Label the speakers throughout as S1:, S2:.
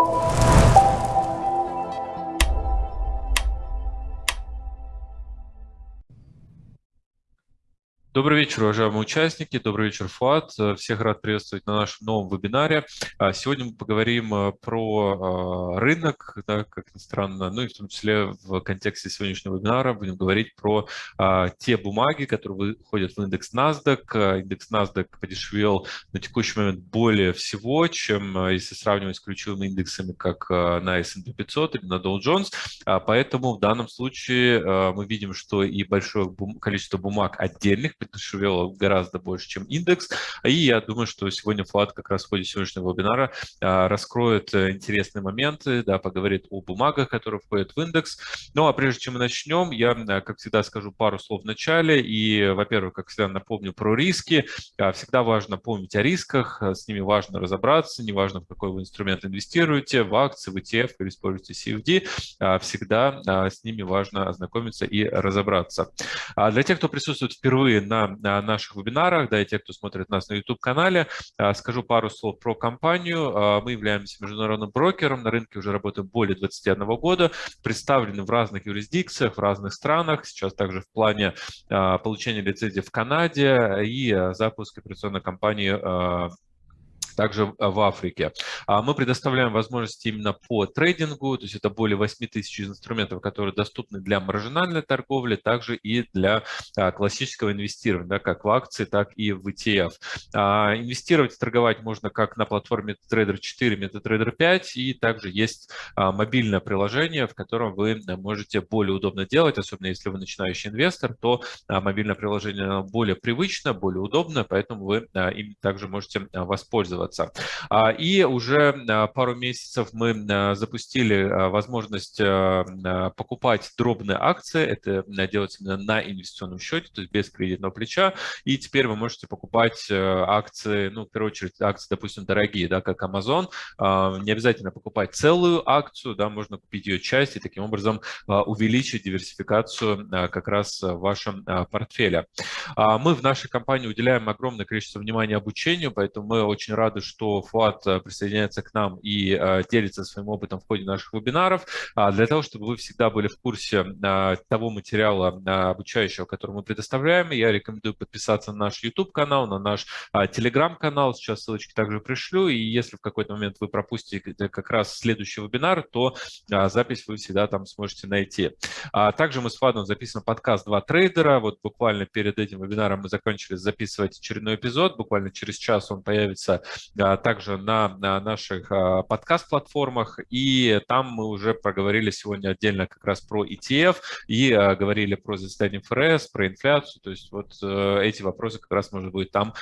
S1: you Добрый вечер, уважаемые участники. Добрый вечер, Фуат. Всех рад приветствовать на нашем новом вебинаре. А, сегодня мы поговорим э, про а, рынок, да, как ни странно, ну и в том числе в контексте сегодняшнего вебинара будем говорить про а, те бумаги, которые выходят в индекс NASDAQ. Индекс NASDAQ подешевел на текущий момент более всего, чем если сравнивать с ключевыми индексами, как на S&P 500 или на Dow Jones. Поэтому в данном случае мы видим, что и большое количество бумаг отдельных подешевело гораздо больше, чем индекс. И я думаю, что сегодня Влад как раз в ходе сегодняшнего вебинара а, раскроет э, интересные моменты, да, поговорит о бумагах, которые входят в индекс. Ну а прежде чем мы начнем, я, э, как всегда, скажу пару слов в начале. И, во-первых, как всегда, напомню про риски. А, всегда важно помнить о рисках, с ними важно разобраться, неважно, в какой вы инструмент инвестируете, в акции, в ETF или используете CFD, а, всегда с ними важно ознакомиться и разобраться. Для тех, кто присутствует впервые на наших вебинарах, да, и те, кто смотрит нас на YouTube-канале. А, скажу пару слов про компанию. А, мы являемся международным брокером, на рынке уже работаем более 21 года, представлены в разных юрисдикциях, в разных странах, сейчас также в плане а, получения лицензии в Канаде и запуск операционной компании также в Африке. А мы предоставляем возможности именно по трейдингу, то есть это более 8 тысяч инструментов, которые доступны для маржинальной торговли, также и для а, классического инвестирования, как в акции, так и в ETF. А, инвестировать и торговать можно как на платформе MetaTrader 4, MetaTrader 5, и также есть мобильное приложение, в котором вы можете более удобно делать, особенно если вы начинающий инвестор, то мобильное приложение более привычно, более удобно, поэтому вы им также можете воспользоваться пользоваться. А, и уже а, пару месяцев мы а, запустили возможность покупать дробные акции. Это делается именно на инвестиционном счете, то есть без кредитного плеча. И теперь вы можете покупать акции, ну, в первую очередь, акции, допустим, дорогие, да, как Amazon. Не обязательно покупать целую акцию, да, можно купить ее часть и таким образом увеличить диверсификацию как раз в вашем портфеле. Мы в нашей компании уделяем огромное количество внимания обучению, поэтому мы очень рады рады, что Фуат э, присоединяется к нам и э, делится своим опытом в ходе наших вебинаров. А, для того, чтобы вы всегда были в курсе э, того материала обучающего, который мы предоставляем, я рекомендую подписаться на наш YouTube-канал, на наш Telegram-канал. Сейчас ссылочки также пришлю. И если в какой-то момент вы пропустите как раз следующий вебинар, то запись вы всегда там сможете найти. А также мы с Фадом записываем подкаст «Два трейдера». Вот буквально перед этим вебинаром мы закончили записывать очередной эпизод. Буквально через час он появится также на, на наших а, подкаст-платформах, и там мы уже проговорили сегодня отдельно как раз про ETF и а, говорили про заседание ФРС, про инфляцию, то есть вот э, эти вопросы как раз можно будет там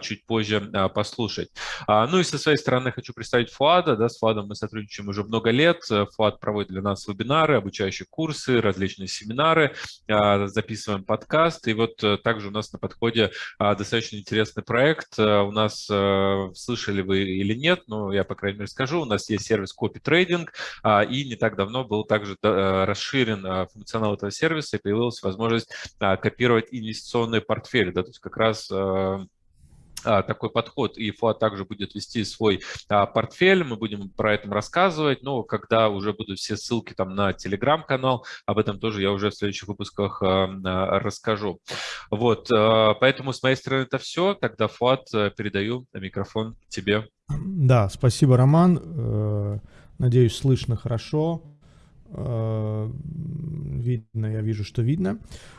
S1: чуть позже послушать. Ну и со своей стороны хочу представить Фуада, да, с Фуадом мы сотрудничаем уже много лет, Фуад проводит для нас вебинары, обучающие курсы, различные семинары, записываем подкаст, и вот э, также у нас на подходе достаточно интересный проект, у нас э, слышали вы или нет, но я, по крайней мере, скажу. У нас есть сервис Copy Trading, а, и не так давно был также э, расширен а, функционал этого сервиса, и появилась возможность а, копировать инвестиционные портфели. Да, то есть как раз такой подход, и Фуат также будет вести свой а, портфель, мы будем про это рассказывать, но когда уже будут все ссылки там на телеграм-канал, об этом тоже я уже в следующих выпусках а, расскажу. Вот, а, поэтому с моей стороны это все, тогда Фуат, передаю микрофон тебе.
S2: Да, спасибо, Роман, э, надеюсь, слышно хорошо, э, видно, я вижу, что видно. А,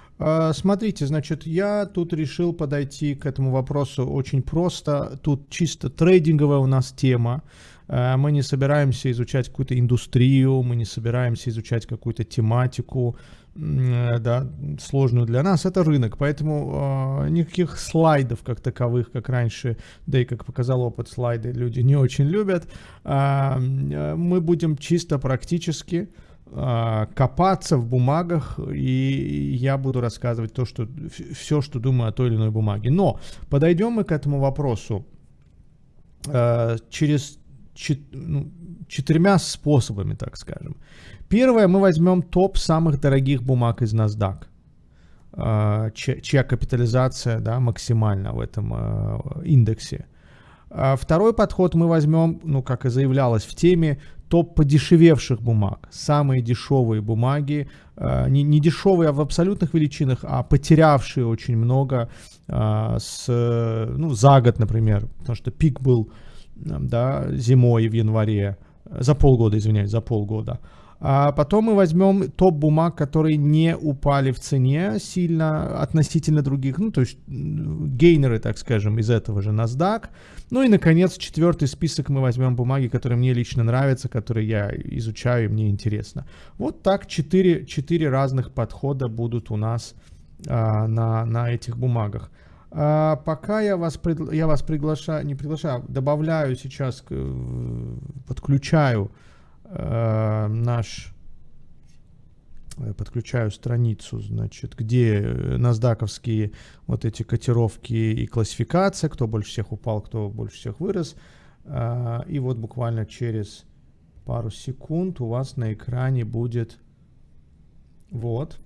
S2: смотрите, значит, я тут решил подойти к этому вопросу очень просто. Тут чисто трейдинговая у нас тема. А, мы не собираемся изучать какую-то индустрию, мы не собираемся изучать какую-то тематику, да, сложную для нас. Это рынок, поэтому э, никаких слайдов как таковых, как раньше, да и как показал опыт, слайды люди не очень любят. Э, мы будем чисто практически а, копаться в бумагах, и я буду рассказывать то, что, все, что думаю о той или иной бумаге. Но подойдем мы к этому вопросу а, через ну, четырьмя способами, так скажем. Первое, мы возьмем топ самых дорогих бумаг из NASDAQ, а, чья капитализация да, максимальна в этом индексе. А второй подход мы возьмем, ну, как и заявлялось в теме, топ подешевевших бумаг. Самые дешевые бумаги, э, не, не дешевые в абсолютных величинах, а потерявшие очень много э, с, ну, за год, например, потому что пик был да, зимой в январе, за полгода, извиняюсь, за полгода. А потом мы возьмем топ бумаг, которые не упали в цене сильно относительно других, ну, то есть гейнеры, так скажем, из этого же NASDAQ. Ну и, наконец, четвертый список мы возьмем бумаги, которые мне лично нравятся, которые я изучаю и мне интересно. Вот так четыре, четыре разных подхода будут у нас а, на, на этих бумагах. А, пока я вас, пригла... я вас приглашаю, не приглашаю, добавляю сейчас, подключаю э, наш подключаю страницу, значит, где насдаковские вот эти котировки и классификация, кто больше всех упал, кто больше всех вырос. Э, и вот буквально через пару секунд у вас на экране будет вот.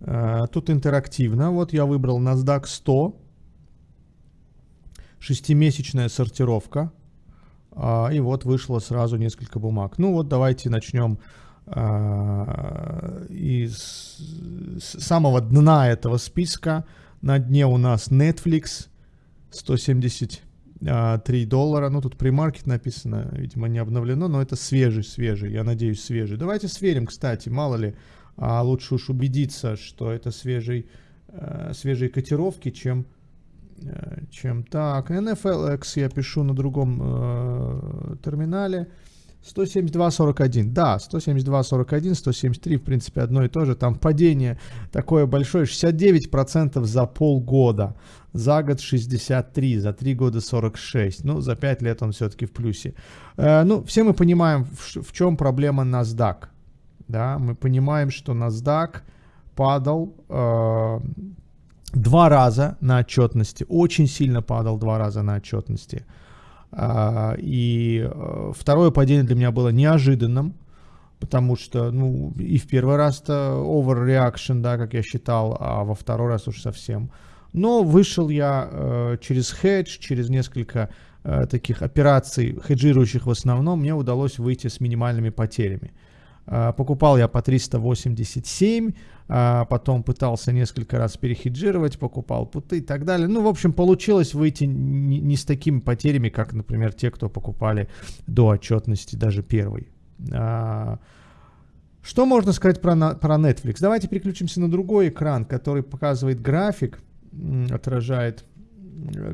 S2: Э, тут интерактивно. Вот я выбрал NASDAQ 100. Шестимесячная сортировка. А, и вот вышло сразу несколько бумаг. Ну вот давайте начнем а, из самого дна этого списка. На дне у нас Netflix 173 доллара. Ну тут премаркет написано, видимо не обновлено, но это свежий, свежий, я надеюсь свежий. Давайте сверим, кстати, мало ли, а лучше уж убедиться, что это свежий, э, свежие котировки, чем Э, чем так. NFLX я пишу на другом э, терминале. 172.41. Да, 172.41, 173, в принципе, одно и то же. Там падение такое большое, 69% за полгода. За год 63, за 3 года 46. Ну, за 5 лет он все-таки в плюсе. Э, ну, все мы понимаем, в, в чем проблема NASDAQ. Да, мы понимаем, что NASDAQ падал э, два раза на отчетности, очень сильно падал два раза на отчетности. А, и э, второе падение для меня было неожиданным, потому что, ну, и в первый раз-то overreaction, да, как я считал, а во второй раз уж совсем. Но вышел я э, через хедж, через несколько э, таких операций, хеджирующих в основном, мне удалось выйти с минимальными потерями. Э, покупал я по 387, а потом пытался несколько раз перехеджировать, покупал путы и так далее. Ну, в общем, получилось выйти не, с такими потерями, как, например, те, кто покупали до отчетности даже первый. А, что можно сказать про, про Netflix? Давайте переключимся на другой экран, который показывает график, отражает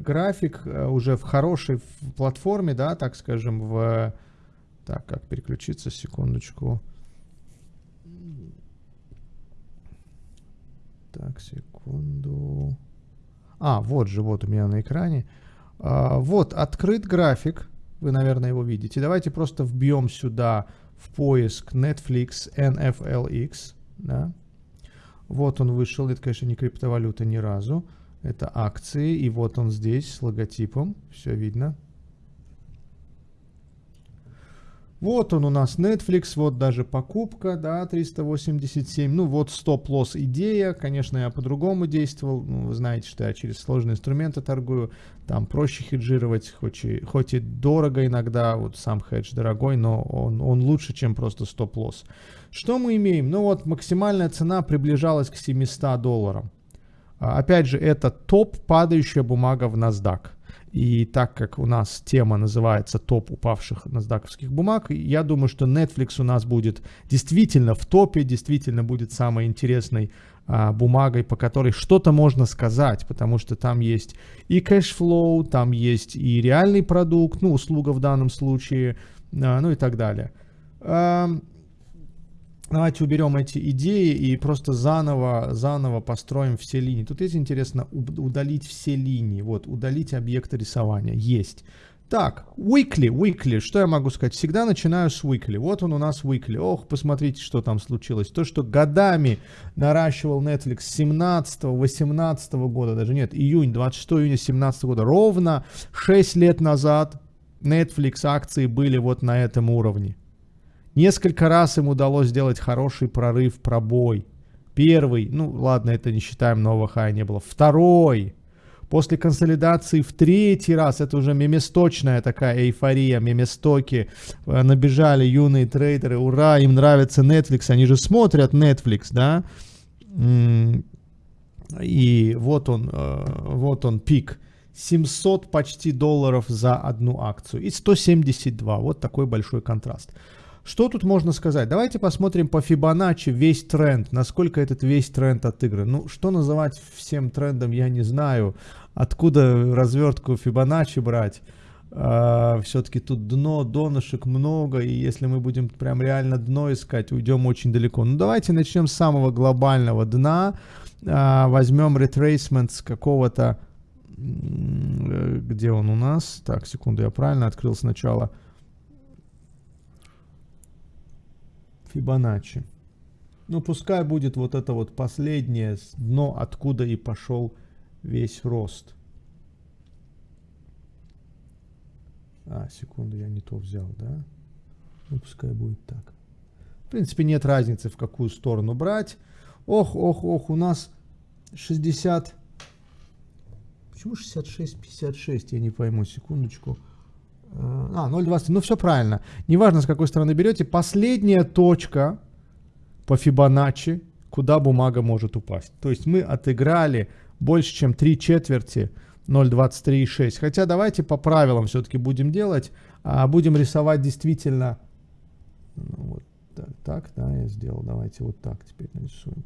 S2: график э, уже в хорошей платформе, да, так скажем, в... Так, как переключиться, секундочку. Так, секунду. А, вот же, вот у меня на экране. А, вот, открыт график. Вы, наверное, его видите. Давайте просто вбьем сюда в поиск Netflix NFLX. Да. Вот он вышел. Это, конечно, не криптовалюта ни разу. Это акции. И вот он здесь с логотипом. Все видно. Вот он у нас Netflix, вот даже покупка, да, 387. Ну вот стоп-лосс идея, конечно, я по-другому действовал. Ну, вы знаете, что я через сложные инструменты торгую. Там проще хеджировать, хоть и, хоть и дорого иногда, вот сам хедж дорогой, но он, он лучше, чем просто стоп-лосс. Что мы имеем? Ну вот максимальная цена приближалась к 700 долларам. А, опять же, это топ падающая бумага в NASDAQ. И так как у нас тема называется топ упавших насдаковских бумаг, я думаю, что Netflix у нас будет действительно в топе, действительно будет самой интересной а, бумагой, по которой что-то можно сказать, потому что там есть и cash flow, там есть и реальный продукт, ну, услуга в данном случае, а, ну и так далее. Давайте уберем эти идеи и просто заново, заново построим все линии. Тут есть интересно удалить все линии. Вот, удалить объекты рисования. Есть. Так, weekly, weekly, что я могу сказать? Всегда начинаю с weekly. Вот он у нас weekly. Ох, посмотрите, что там случилось. То, что годами наращивал Netflix 17-18 года, даже нет, июнь, 26 июня 17 года, ровно 6 лет назад Netflix акции были вот на этом уровне. Несколько раз им удалось сделать хороший прорыв, пробой. Первый, ну ладно, это не считаем, нового хая не было. Второй, После консолидации в третий раз, это уже меместочная такая эйфория, меместоки, э, набежали юные трейдеры, ура, им нравится Netflix, они же смотрят Netflix, да, и вот он, э, вот он пик. 700 почти долларов за одну акцию и 172. Вот такой большой контраст. Что тут можно сказать? Давайте посмотрим по Fibonacci весь тренд, насколько этот весь тренд отыгран. Ну, что называть всем трендом, я не знаю. Откуда развертку Fibonacci брать? Uh, все-таки тут дно, донышек много, и если мы будем прям реально дно искать, уйдем очень далеко. Ну, давайте начнем с самого глобального дна. Uh, возьмем retracement с какого-то где он у нас? Так, секунду, я правильно открыл сначала. Фибоначчи. Ну, пускай будет вот это вот последнее дно, откуда и пошел весь рост. А, секунду, я не то взял, да? Ну, пускай будет так. В принципе, нет разницы, в какую сторону брать. Ох, ох, ох, у нас 60... Почему 66, 56? Я не пойму, секундочку. А, 0,20. Ну, все правильно. Неважно, с какой стороны берете. Последняя точка по Фибоначчи, куда бумага может упасть. То есть мы отыграли больше, чем 3 четверти 0,23,6. Хотя давайте по правилам все-таки будем делать. А будем рисовать действительно... Ну, вот так, так, да, я сделал. Давайте вот так теперь нарисуем.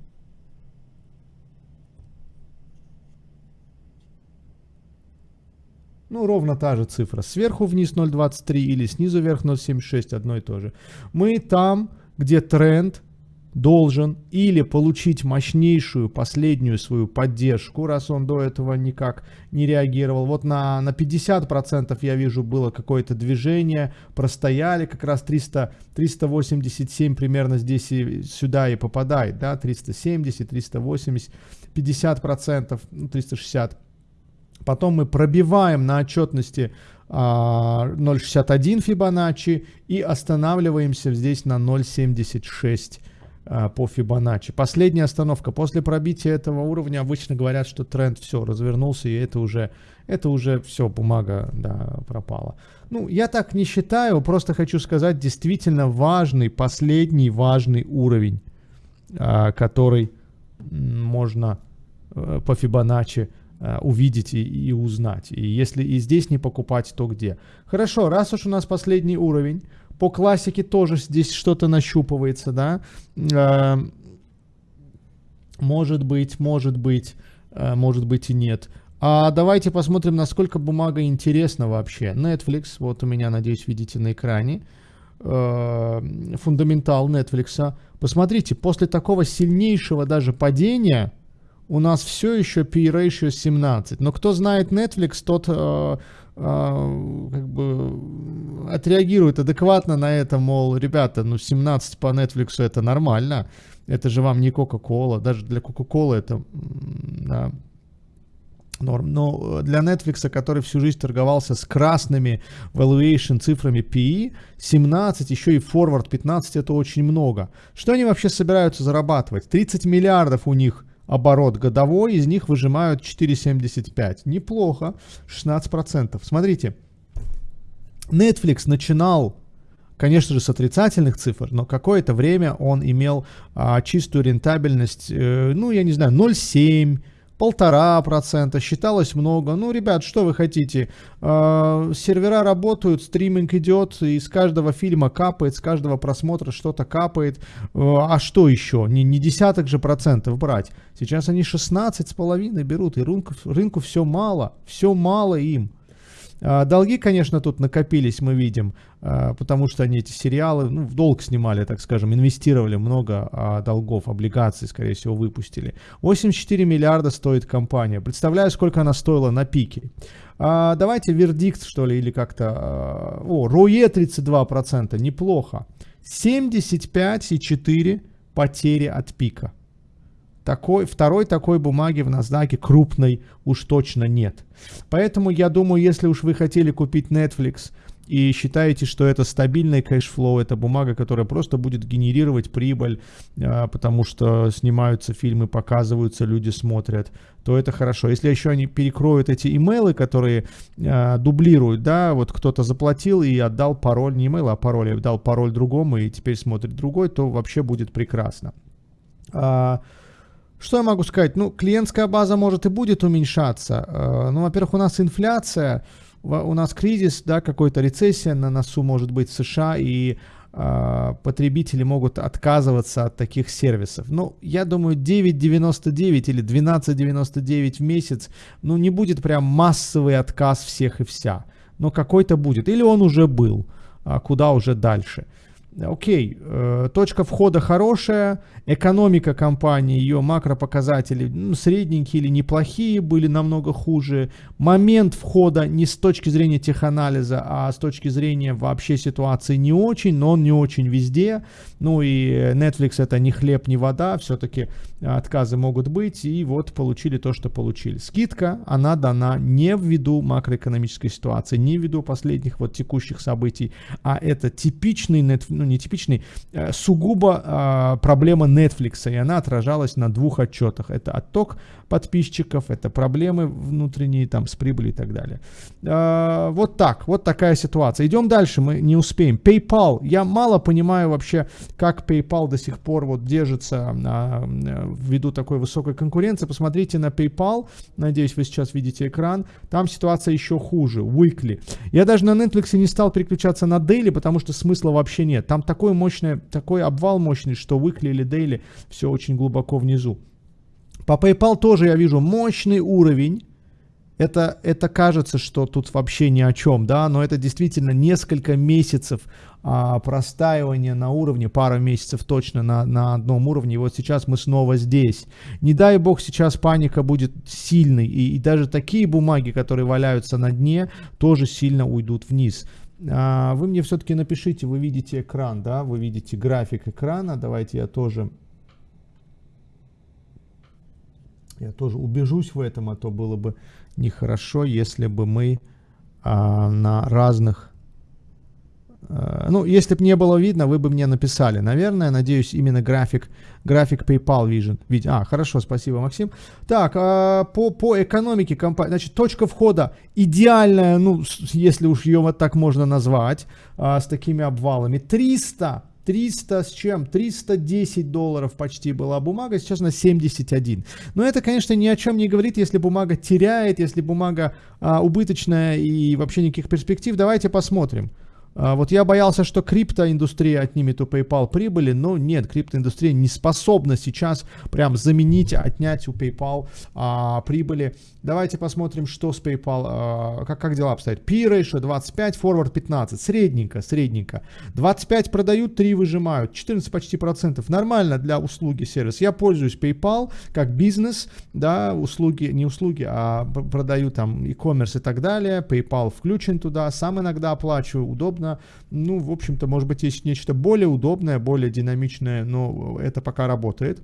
S2: Ну, ровно та же цифра. Сверху вниз 0.23 или снизу вверх 0.76, одно и то же. Мы там, где тренд должен или получить мощнейшую последнюю свою поддержку, раз он до этого никак не реагировал. Вот на, на 50% я вижу было какое-то движение, простояли как раз 300, 387 примерно здесь и сюда и попадает, да, 370, 380, 50%, ну, 360 Потом мы пробиваем на отчетности 0.61 а, Фибоначчи и останавливаемся здесь на 0.76 а, по Фибоначчи. Последняя остановка. После пробития этого уровня обычно говорят, что тренд все, развернулся, и это уже, это уже все, бумага да, пропала. Ну, я так не считаю, просто хочу сказать, действительно важный, последний важный уровень, а, который можно э, по Фибоначчи увидеть и, и узнать. И если и здесь не покупать, то где? Хорошо, раз уж у нас последний уровень, по классике тоже здесь что-то нащупывается, да? Э, может быть, может быть, э, может быть и нет. А давайте посмотрим, насколько бумага интересна вообще. Netflix, вот у меня, надеюсь, видите на экране. Фундаментал Netflix. Посмотрите, после такого сильнейшего даже падения, у нас все еще P-ratio 17. Но кто знает Netflix, тот э, э, как бы отреагирует адекватно на это, мол, ребята, ну 17 по Netflix это нормально. Это же вам не Coca-Cola. Даже для Coca-Cola это да, норм. Но для Netflix, который всю жизнь торговался с красными valuation цифрами PE, 17, еще и forward 15, это очень много. Что они вообще собираются зарабатывать? 30 миллиардов у них – оборот годовой, из них выжимают 4,75. Неплохо, 16%. Смотрите, Netflix начинал, конечно же, с отрицательных цифр, но какое-то время он имел а, чистую рентабельность, э, ну, я не знаю, 0,7, полтора процента, считалось много. Ну, ребят, что вы хотите? Э, сервера работают, стриминг идет, и с каждого фильма капает, с каждого просмотра что-то капает. Э, а что еще? Не, не десяток же процентов брать. Сейчас они 16 с половиной берут, и рынку, рынку все мало, все мало им. А, долги, конечно, тут накопились, мы видим, а, потому что они эти сериалы ну, в долг снимали, так скажем, инвестировали много а, долгов, облигаций, скорее всего, выпустили. 84 миллиарда стоит компания. Представляю, сколько она стоила на пике. Давайте вердикт, что ли, или как-то... О, РОЕ 32%, неплохо. 75,4 потери от пика. Такой, второй такой бумаги в NASDAQ крупной уж точно нет. Поэтому я думаю, если уж вы хотели купить Netflix и считаете, что это стабильный cash flow, это бумага, которая просто будет генерировать прибыль, а, потому что снимаются фильмы, показываются, люди смотрят, то это хорошо. Если еще они перекроют эти имейлы, которые э, дублируют, да, вот кто-то заплатил и отдал пароль, не имейл, а пароль, отдал пароль другому и теперь смотрит другой, то вообще будет прекрасно. Что я могу сказать? Ну, клиентская база может и будет уменьшаться. А, ну, во-первых, у нас инфляция, у нас кризис, да, какой-то рецессия на носу может быть в США, и э, потребители могут отказываться от таких сервисов. Ну, я думаю, 9.99 или 12.99 в месяц, ну, не будет прям массовый отказ всех и вся. Но какой-то будет. Или он уже был, а куда уже дальше. Окей, э, точка входа хорошая, экономика компании, ее макропоказатели ну, средненькие или неплохие, были намного хуже. Момент входа не с точки зрения теханализа, а с точки зрения вообще ситуации не очень, но он не очень везде. Ну и Netflix это не хлеб, не вода, все-таки отказы могут быть, и вот получили то, что получили. Скидка, она дана не ввиду макроэкономической ситуации, не ввиду последних вот текущих событий, а это типичный, ну не типичный, э, сугубо э, проблема Netflix, и она отражалась на двух отчетах. Это отток подписчиков, это проблемы внутренние там с прибылью и так далее. Э, вот так, вот такая ситуация. Идем дальше, мы не успеем. PayPal, я мало понимаю вообще, как PayPal до сих пор вот держится э, ввиду такой высокой конкуренции. Посмотрите на PayPal, надеюсь, вы сейчас видите экран, там ситуация еще хуже, weekly. Я даже на Netflix не стал переключаться на daily, потому что смысла вообще нет. Там такой мощный, такой обвал мощный, что weekly или daily все очень глубоко внизу. По PayPal тоже я вижу мощный уровень, это, это кажется, что тут вообще ни о чем, да, но это действительно несколько месяцев а, простаивания на уровне, пара месяцев точно на, на одном уровне, и вот сейчас мы снова здесь. Не дай бог сейчас паника будет сильной, и, и даже такие бумаги, которые валяются на дне, тоже сильно уйдут вниз. А, вы мне все-таки напишите, вы видите экран, да, вы видите график экрана, давайте я тоже я тоже убежусь в этом, а то было бы нехорошо, если бы мы а, на разных... А, ну, если бы не было видно, вы бы мне написали. Наверное, надеюсь, именно график, график PayPal Vision. Ведь, а, хорошо, спасибо, Максим. Так, а, по, по экономике компании, значит, точка входа идеальная, ну, если уж ее вот так можно назвать, а, с такими обвалами. 300 300 с чем? 310 долларов почти была бумага, сейчас на 71. Но это, конечно, ни о чем не говорит, если бумага теряет, если бумага а, убыточная и вообще никаких перспектив. Давайте посмотрим. А, вот я боялся, что криптоиндустрия отнимет у PayPal прибыли, но нет, криптоиндустрия не способна сейчас прям заменить, отнять у PayPal а, прибыли. Давайте посмотрим, что с PayPal, а, как, как дела обстоят. P-ratio 25, forward 15, средненько, средненько. 25 продают, 3 выжимают, 14 почти процентов. Нормально для услуги сервис. Я пользуюсь PayPal как бизнес, да, услуги, не услуги, а продаю там e-commerce и так далее. PayPal включен туда, сам иногда оплачиваю, удобно удобно. Ну, в общем-то, может быть, есть нечто более удобное, более динамичное, но это пока работает.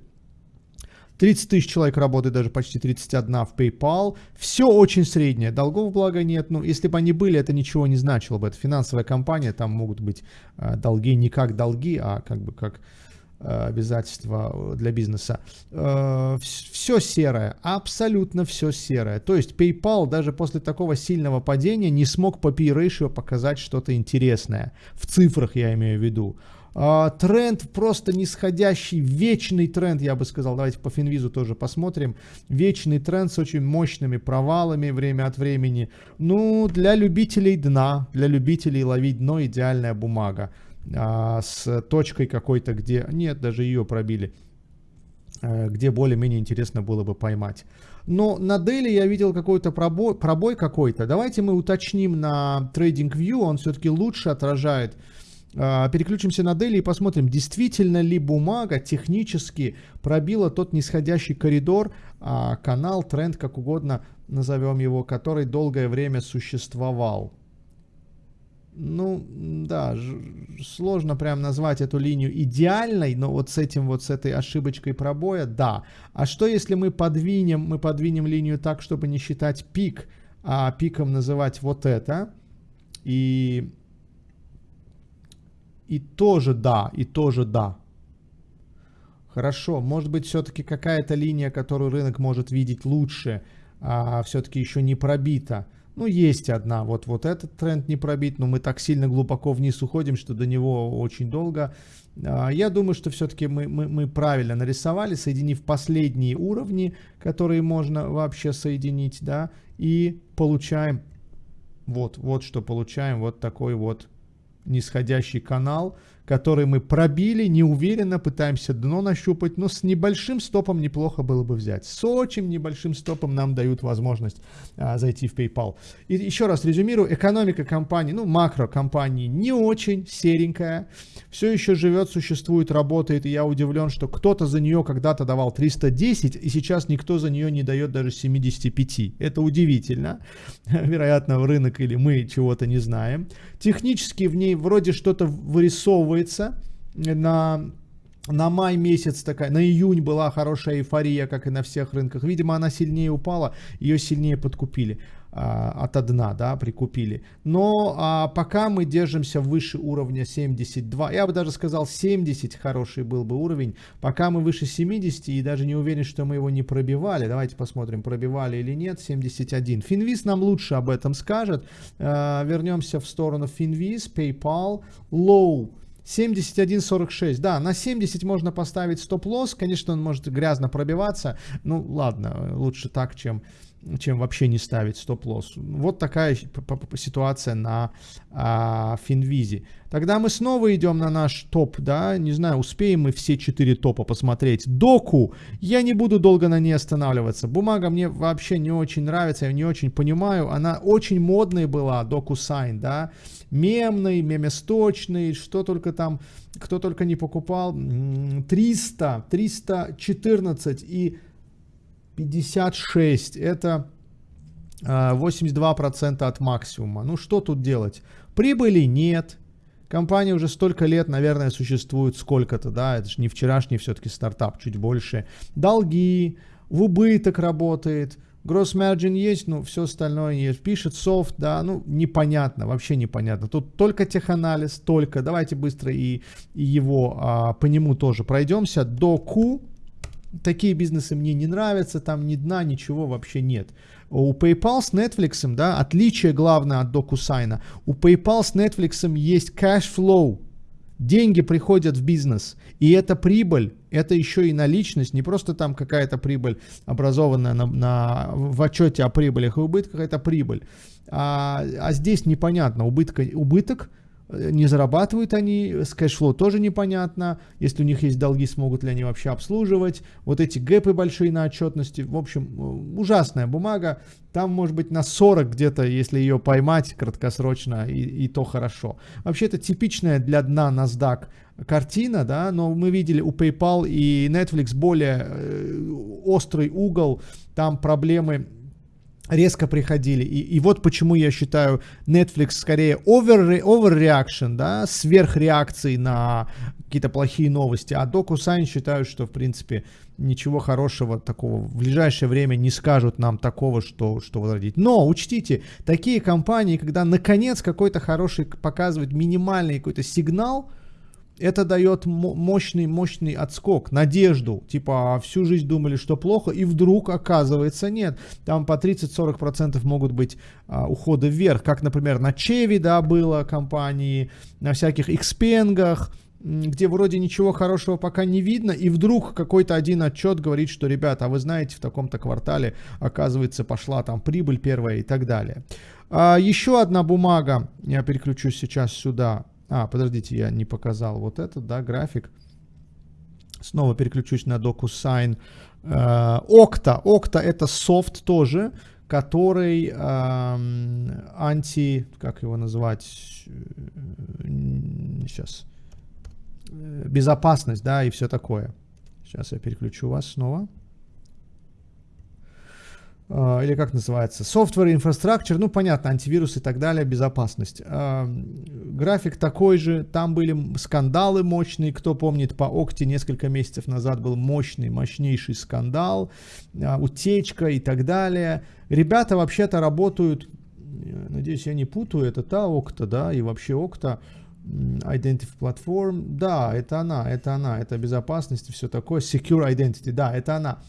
S2: 30 тысяч человек работает, даже почти 31 в PayPal. Все очень среднее, долгов благо нет. Ну, если бы они были, это ничего не значило бы. Это финансовая компания, там могут быть э, долги не как долги, а как бы как обязательства для бизнеса. Э, все серое, абсолютно все серое. То есть PayPal даже после такого сильного падения не смог по P-ratio показать что-то интересное. В цифрах я имею в виду. Uh, тренд просто нисходящий, вечный тренд, я бы сказал. Давайте по Финвизу тоже посмотрим. Вечный тренд с очень мощными провалами время от времени. Ну, для любителей дна, для любителей ловить дно идеальная бумага а, с точкой какой-то, где... Нет, даже ее пробили. А, где более-менее интересно было бы поймать. Но на Дели я видел какой-то пробой, пробой какой-то. Давайте мы уточним на TradingView, он все-таки лучше отражает. А, переключимся на Дели и посмотрим, действительно ли бумага технически пробила тот нисходящий коридор, а, канал, тренд, как угодно назовем его, который долгое время существовал. Ну, да, сложно прям назвать эту линию идеальной, но вот с этим вот, с этой ошибочкой пробоя, да. А что если мы подвинем, мы подвинем линию так, чтобы не считать пик, а пиком называть вот это, и и тоже да, и тоже да. Хорошо, может быть все-таки какая-то линия, которую рынок может видеть лучше, а все-таки еще не пробита. Ну, есть одна, вот, вот этот тренд не пробит, но мы так сильно глубоко вниз уходим, что до него очень долго. А, я думаю, что все-таки мы, мы, мы правильно нарисовали, соединив последние уровни, которые можно вообще соединить, да, и получаем, вот, вот что получаем, вот такой вот нисходящий канал, который мы пробили, неуверенно пытаемся дно нащупать, но с небольшим стопом неплохо было бы взять. С очень небольшим стопом нам дают возможность а, зайти в PayPal. И еще раз резюмирую, экономика компании, ну макро компании не очень серенькая, все еще живет, существует, работает, и я удивлен, что кто-то за нее когда-то давал 310, и сейчас никто за нее не дает даже 75. Это удивительно. Вероятно, в рынок или мы чего-то не знаем. Технически в ней вроде что-то вырисовывается. На, на май месяц такая, на июнь была хорошая эйфория, как и на всех рынках. Видимо, она сильнее упала, ее сильнее подкупили а, от дна, да, прикупили. Но а, пока мы держимся выше уровня 72, я бы даже сказал 70 хороший был бы уровень, пока мы выше 70 и даже не уверен, что мы его не пробивали. Давайте посмотрим, пробивали или нет, 71. Финвиз нам лучше об этом скажет. А, вернемся в сторону Finviz, PayPal, low. 71.46, да, на 70 можно поставить стоп-лосс, конечно, он может грязно пробиваться, ну ладно, лучше так, чем чем вообще не ставить стоп-лосс. Вот такая ситуация на а, Finviz е. Тогда мы снова идем на наш топ, да, не знаю, успеем мы все четыре топа посмотреть. DOCU, я не буду долго на ней останавливаться. Бумага мне вообще не очень нравится, я не очень понимаю. Она очень модной была, DocuSign, да, мемный, меместочный, что только там, кто только не покупал. 300, 314 и 56 это 82% а, от максимума. Ну что тут делать? Прибыли нет. Компания уже столько лет, наверное, существует сколько-то, да, это же не вчерашний все-таки стартап, чуть больше. Долги, в убыток работает, gross margin есть, ну все остальное есть. Пишет софт, да, ну непонятно, вообще непонятно. Тут только теханализ, только, давайте быстро и, и его а, по нему тоже пройдемся. До Q, такие бизнесы мне не нравятся, там ни дна, ничего вообще нет. У PayPal с Netflix, да, отличие главное от DocuSign, у PayPal с Netflix есть cash flow, деньги приходят в бизнес, и это прибыль, это еще и наличность, не просто там какая-то прибыль, образованная на, на, в отчете о прибылях и убытках, это прибыль. А, а здесь непонятно, убытка, убыток, не зарабатывают они, с cash flow тоже непонятно, если у них есть долги, смогут ли они вообще обслуживать, вот эти гэпы большие на отчетности, в общем, э, ужасная бумага, там может быть на 40 где-то, если ее поймать краткосрочно, и, и то хорошо. Вообще это типичная для дна NASDAQ картина, да, но мы видели у PayPal и Netflix более э, острый угол, там проблемы резко приходили. И, и вот почему я считаю Netflix скорее over, overreaction, да, сверхреакции на какие-то плохие новости. А DocuSign считаю, что, в принципе, ничего хорошего такого в ближайшее время не скажут нам такого, что, что возродить. Но учтите, такие компании, когда наконец какой-то хороший показывает минимальный какой-то сигнал, это дает мощный, мощный отскок, надежду. Типа а всю жизнь думали, что плохо, и вдруг оказывается нет. Там по 30-40% могут быть а, уходы вверх, как, например, на Чеви, да, было компании, на всяких экспенгах, где вроде ничего хорошего пока не видно, и вдруг какой-то один отчет говорит, что, ребята, а вы знаете, в таком-то квартале, оказывается, пошла там прибыль первая и так далее. А, еще одна бумага, я переключусь сейчас сюда, а, подождите, я не показал вот этот, да, график. Снова переключусь на DocuSign. Okta. Okta это софт тоже, который э, анти... Как его назвать? Сейчас. Безопасность, да, и все такое. Сейчас я переключу вас снова. А, или как называется, software infrastructure, ну понятно, антивирус и так далее, безопасность. А, график такой же, там были скандалы мощные, кто помнит, по Окте несколько месяцев назад был мощный, мощнейший скандал, а, утечка и так далее. Ребята вообще-то работают, надеюсь, я не путаю, это та Окта, да, и вообще Окта, Identity Platform, да, это она, это она, это безопасность и все такое. Secure Identity, да, это она.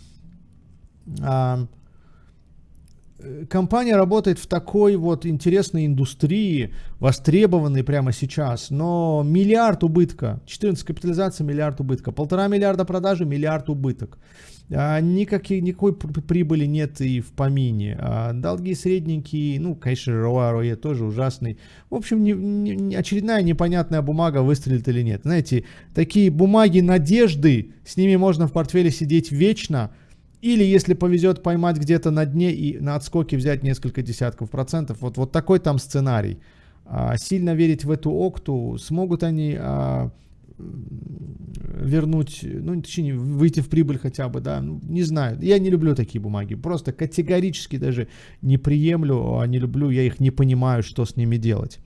S2: Э, компания работает в такой вот интересной индустрии, востребованной прямо сейчас, но миллиард убытка, 14 капитализация, миллиард убытка, полтора миллиарда продажи, миллиард убыток. А, никаких, никакой прибыли нет и в помине. А, долги средненькие, ну, конечно, ROE тоже ужасный. В общем, не, не, очередная непонятная бумага, выстрелит или нет. Знаете, такие бумаги надежды, с ними можно в портфеле сидеть вечно, или, если повезет, поймать где-то на дне и на отскоке взять несколько десятков процентов. Вот, вот такой там сценарий. А, сильно верить в эту окту, смогут они... А, вернуть, ну, точнее, выйти в прибыль хотя бы, да, ну, не знаю. Я не люблю такие бумаги, просто категорически даже не приемлю, а не люблю, я их не понимаю, что с ними делать.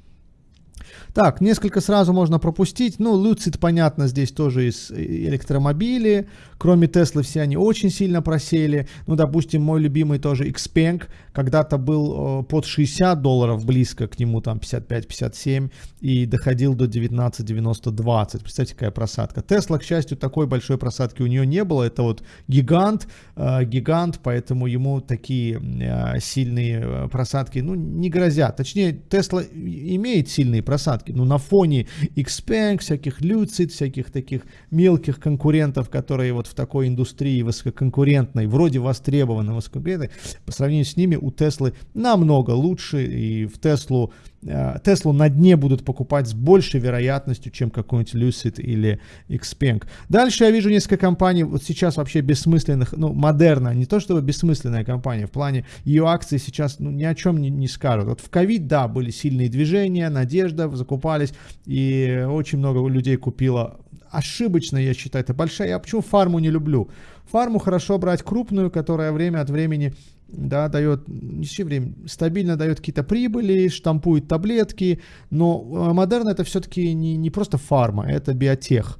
S2: Так, несколько сразу можно пропустить. Ну, Lucid, понятно, здесь тоже из э, электромобили. Кроме Теслы все они очень сильно просели. Ну, допустим, мой любимый тоже Xpeng. Когда-то был э, под 60 долларов, близко к нему там 55-57. И доходил до 19-90-20. Представьте, какая просадка. Тесла, к счастью, такой большой просадки у нее не было. Это вот гигант, э, гигант, поэтому ему такие э, сильные э, просадки, ну, не грозят. Точнее, Тесла имеет сильные просадки. Но на фоне Xpeng, всяких Lucid, всяких таких мелких конкурентов, которые вот в такой индустрии высококонкурентной, вроде востребованной, высококонкурентной, по сравнению с ними у Теслы намного лучше. И в Теслу Э, Теслу на дне будут покупать с большей вероятностью, чем какой-нибудь Lucid или Xpeng. Дальше я вижу несколько компаний, вот сейчас вообще бессмысленных, ну, модерна, не то чтобы бессмысленная компания, в плане ее акции сейчас ну, ни о чем не, не скажут. Вот в ковид, да, были сильные движения, надежда, закупались, и очень много людей купило. Ошибочно, я считаю, это большая. Я почему фарму не люблю? Фарму хорошо брать крупную, которая время от времени да, дает, не все время, стабильно дает какие-то прибыли, штампует таблетки, но Модерна это все-таки не, не просто фарма, это биотех.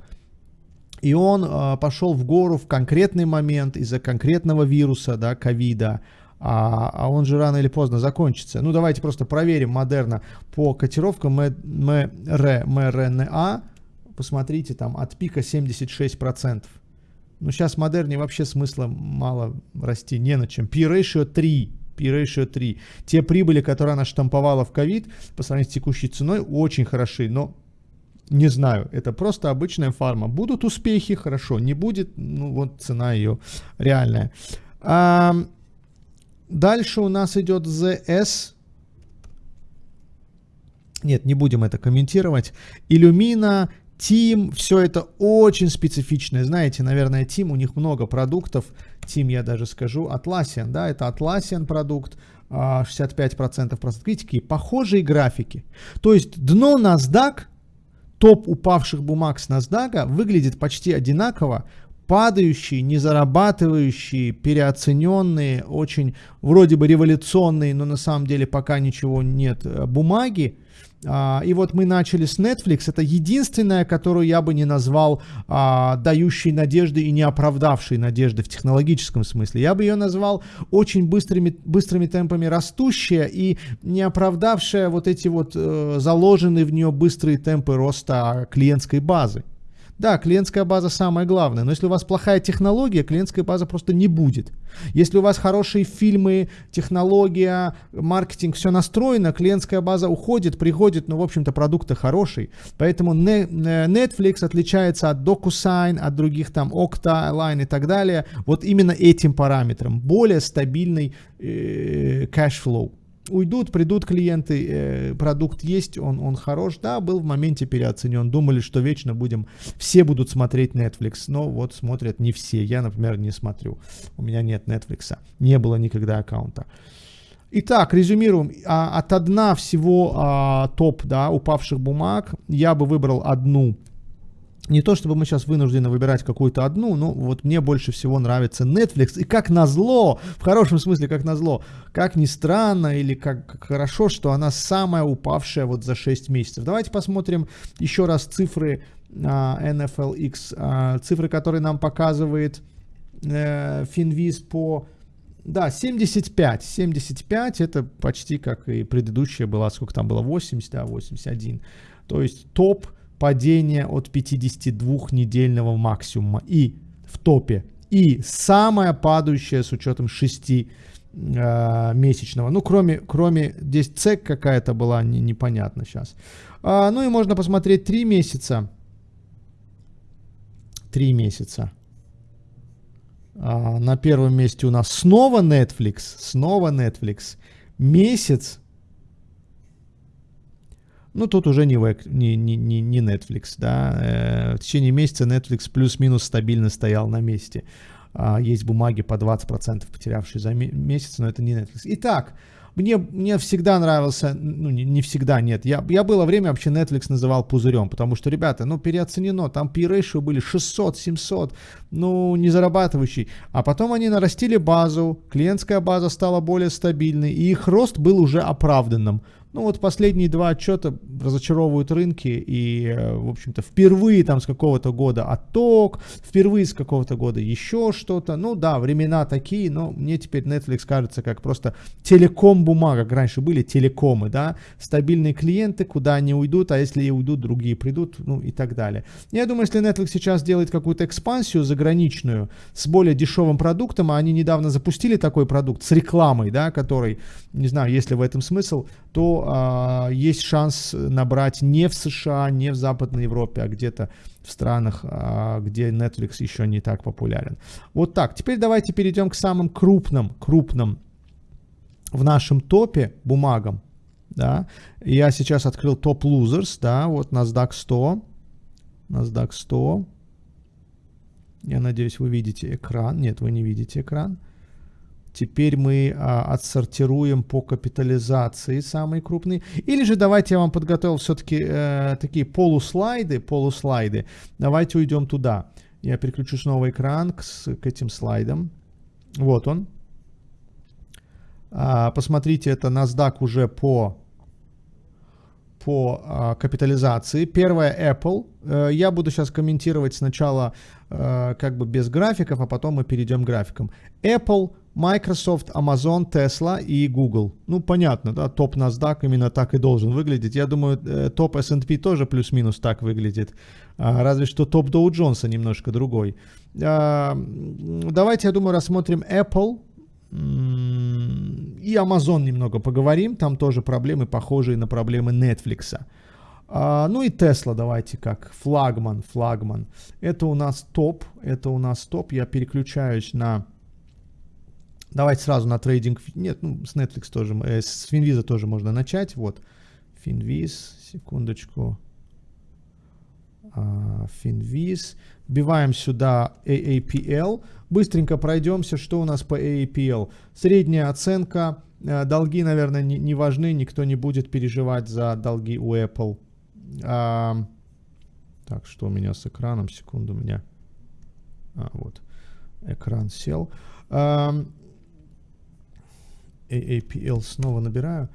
S2: И он э, пошел в гору в конкретный момент из-за конкретного вируса, да, ковида, а, а он же рано или поздно закончится. Ну, давайте просто проверим Модерна по котировкам МРНА. Посмотрите, там от пика 76%. Ну, сейчас модерне вообще смысла мало расти не на чем. P-ratio 3. P-ratio 3. Те прибыли, которые она штамповала в ковид, по сравнению с текущей ценой, очень хороши. Но не знаю, это просто обычная фарма. Будут успехи, хорошо. Не будет, ну вот цена ее реальная. А, дальше у нас идет ZS. Нет, не будем это комментировать. Illumina Team, все это очень специфичное. Знаете, наверное, Team, у них много продуктов. Team, я даже скажу, Atlassian, да, это Atlassian продукт, 65% а, процент. Какие похожие графики. То есть дно NASDAQ, топ упавших бумаг с NASDAQ выглядит почти одинаково, падающие, не зарабатывающие, переоцененные, очень вроде бы революционные, но на самом деле пока ничего нет э, бумаги, а, и вот мы начали с Netflix. Это единственная, которую я бы не назвал а, дающей надежды и не оправдавшей надежды в технологическом смысле. Я бы ее назвал очень быстрыми, быстрыми темпами растущая и не оправдавшая вот эти вот э, заложенные в нее быстрые темпы роста клиентской базы. Да, клиентская база самое главное, но если у вас плохая технология, клиентская база просто не будет. Если у вас хорошие фильмы, технология, маркетинг, все настроено, клиентская база уходит, приходит, но, в общем-то, продукты хороший. Поэтому Netflix отличается от DocuSign, от других там Okta, Line и так далее, вот именно этим параметром. Более стабильный э, cashflow уйдут, придут клиенты, э, продукт есть, он, он хорош. Да, был в моменте переоценен. Думали, что вечно будем, все будут смотреть Netflix. Но вот смотрят не все. Я, например, не смотрю. У меня нет Netflix. Не было никогда аккаунта. Итак, резюмируем. А, от одна всего а, топ да, упавших бумаг я бы выбрал одну не то чтобы мы сейчас вынуждены выбирать какую-то одну, но вот мне больше всего нравится Netflix. И как назло, в хорошем смысле как назло, как ни странно или как, хорошо, что она самая упавшая вот за 6 месяцев. Давайте посмотрим еще раз цифры uh, NFLX, uh, цифры, которые нам показывает uh, Finviz по... Да, 75. 75 это почти как и предыдущая была, сколько там было, 80, да, 81. То есть топ падения от 52-недельного максимума и в топе. И самая падающая с учетом 6 э, месячного. Ну, кроме, кроме здесь цек какая-то была, не, непонятно сейчас. А, ну и можно посмотреть 3 месяца. 3 месяца. А, на первом месте у нас снова Netflix. Снова Netflix. Месяц. Ну, тут уже не, не, не, не Netflix, да. Э, в течение месяца Netflix плюс-минус стабильно стоял на месте. А, есть бумаги по 20% потерявшие за месяц, но это не Netflix. Итак, мне, мне всегда нравился, ну не, не всегда, нет, я, я было время вообще Netflix называл пузырем, потому что, ребята, ну переоценено, там P-ratio были 600, 700, ну не зарабатывающий, а потом они нарастили базу, клиентская база стала более стабильной, и их рост был уже оправданным. Ну вот последние два отчета разочаровывают рынки и, э, в общем-то, впервые там с какого-то года отток, впервые с какого-то года еще что-то. Ну да, времена такие, но мне теперь Netflix кажется как просто телеком-бумага, как раньше были телекомы, да, стабильные клиенты, куда они уйдут, а если и уйдут, другие придут, ну и так далее. Я думаю, если Netflix сейчас делает какую-то экспансию заграничную с более дешевым продуктом, а они недавно запустили такой продукт с рекламой, да, который, не знаю, есть ли в этом смысл, то а, есть шанс набрать не в США, не в Западной Европе, а где-то в странах, а, где Netflix еще не так популярен. Вот так. Теперь давайте перейдем к самым крупным, крупным в нашем топе бумагам. Да. Я сейчас открыл топ losers, да, вот NASDAQ 100, NASDAQ 100. Я надеюсь, вы видите экран. Нет, вы не видите экран. Теперь мы а, отсортируем по капитализации самые крупные. Или же давайте я вам подготовил все-таки э, такие полуслайды, полуслайды. Давайте уйдем туда. Я переключу снова экран к, к этим слайдам. Вот он. А, посмотрите, это NASDAQ уже по по а, капитализации. Первое Apple. Э, я буду сейчас комментировать сначала э, как бы без графиков, а потом мы перейдем к графикам. Apple Microsoft, Amazon, Tesla и Google. Ну, понятно, да, топ NASDAQ именно так и должен выглядеть. Я думаю, э, топ S&P тоже плюс-минус так выглядит. А, разве что топ Dow Jones немножко другой. А, давайте, я думаю, рассмотрим Apple и Amazon немного поговорим. Там тоже проблемы, похожие на проблемы Netflix. А, ну и Tesla давайте как флагман, флагман. Это у нас топ, это у нас топ. Я переключаюсь на Давайте сразу на трейдинг. Нет, ну, с Netflix тоже, э, с Finviz тоже можно начать. Вот, Finviz, секундочку. Uh, Finviz. Вбиваем сюда AAPL. Быстренько пройдемся, что у нас по AAPL. Средняя оценка. Uh, долги, наверное, не, не важны. Никто не будет переживать за долги у Apple. Uh, так, что у меня с экраном? Секунду, у меня... А, вот. Экран сел. Uh, AAPL снова набираю.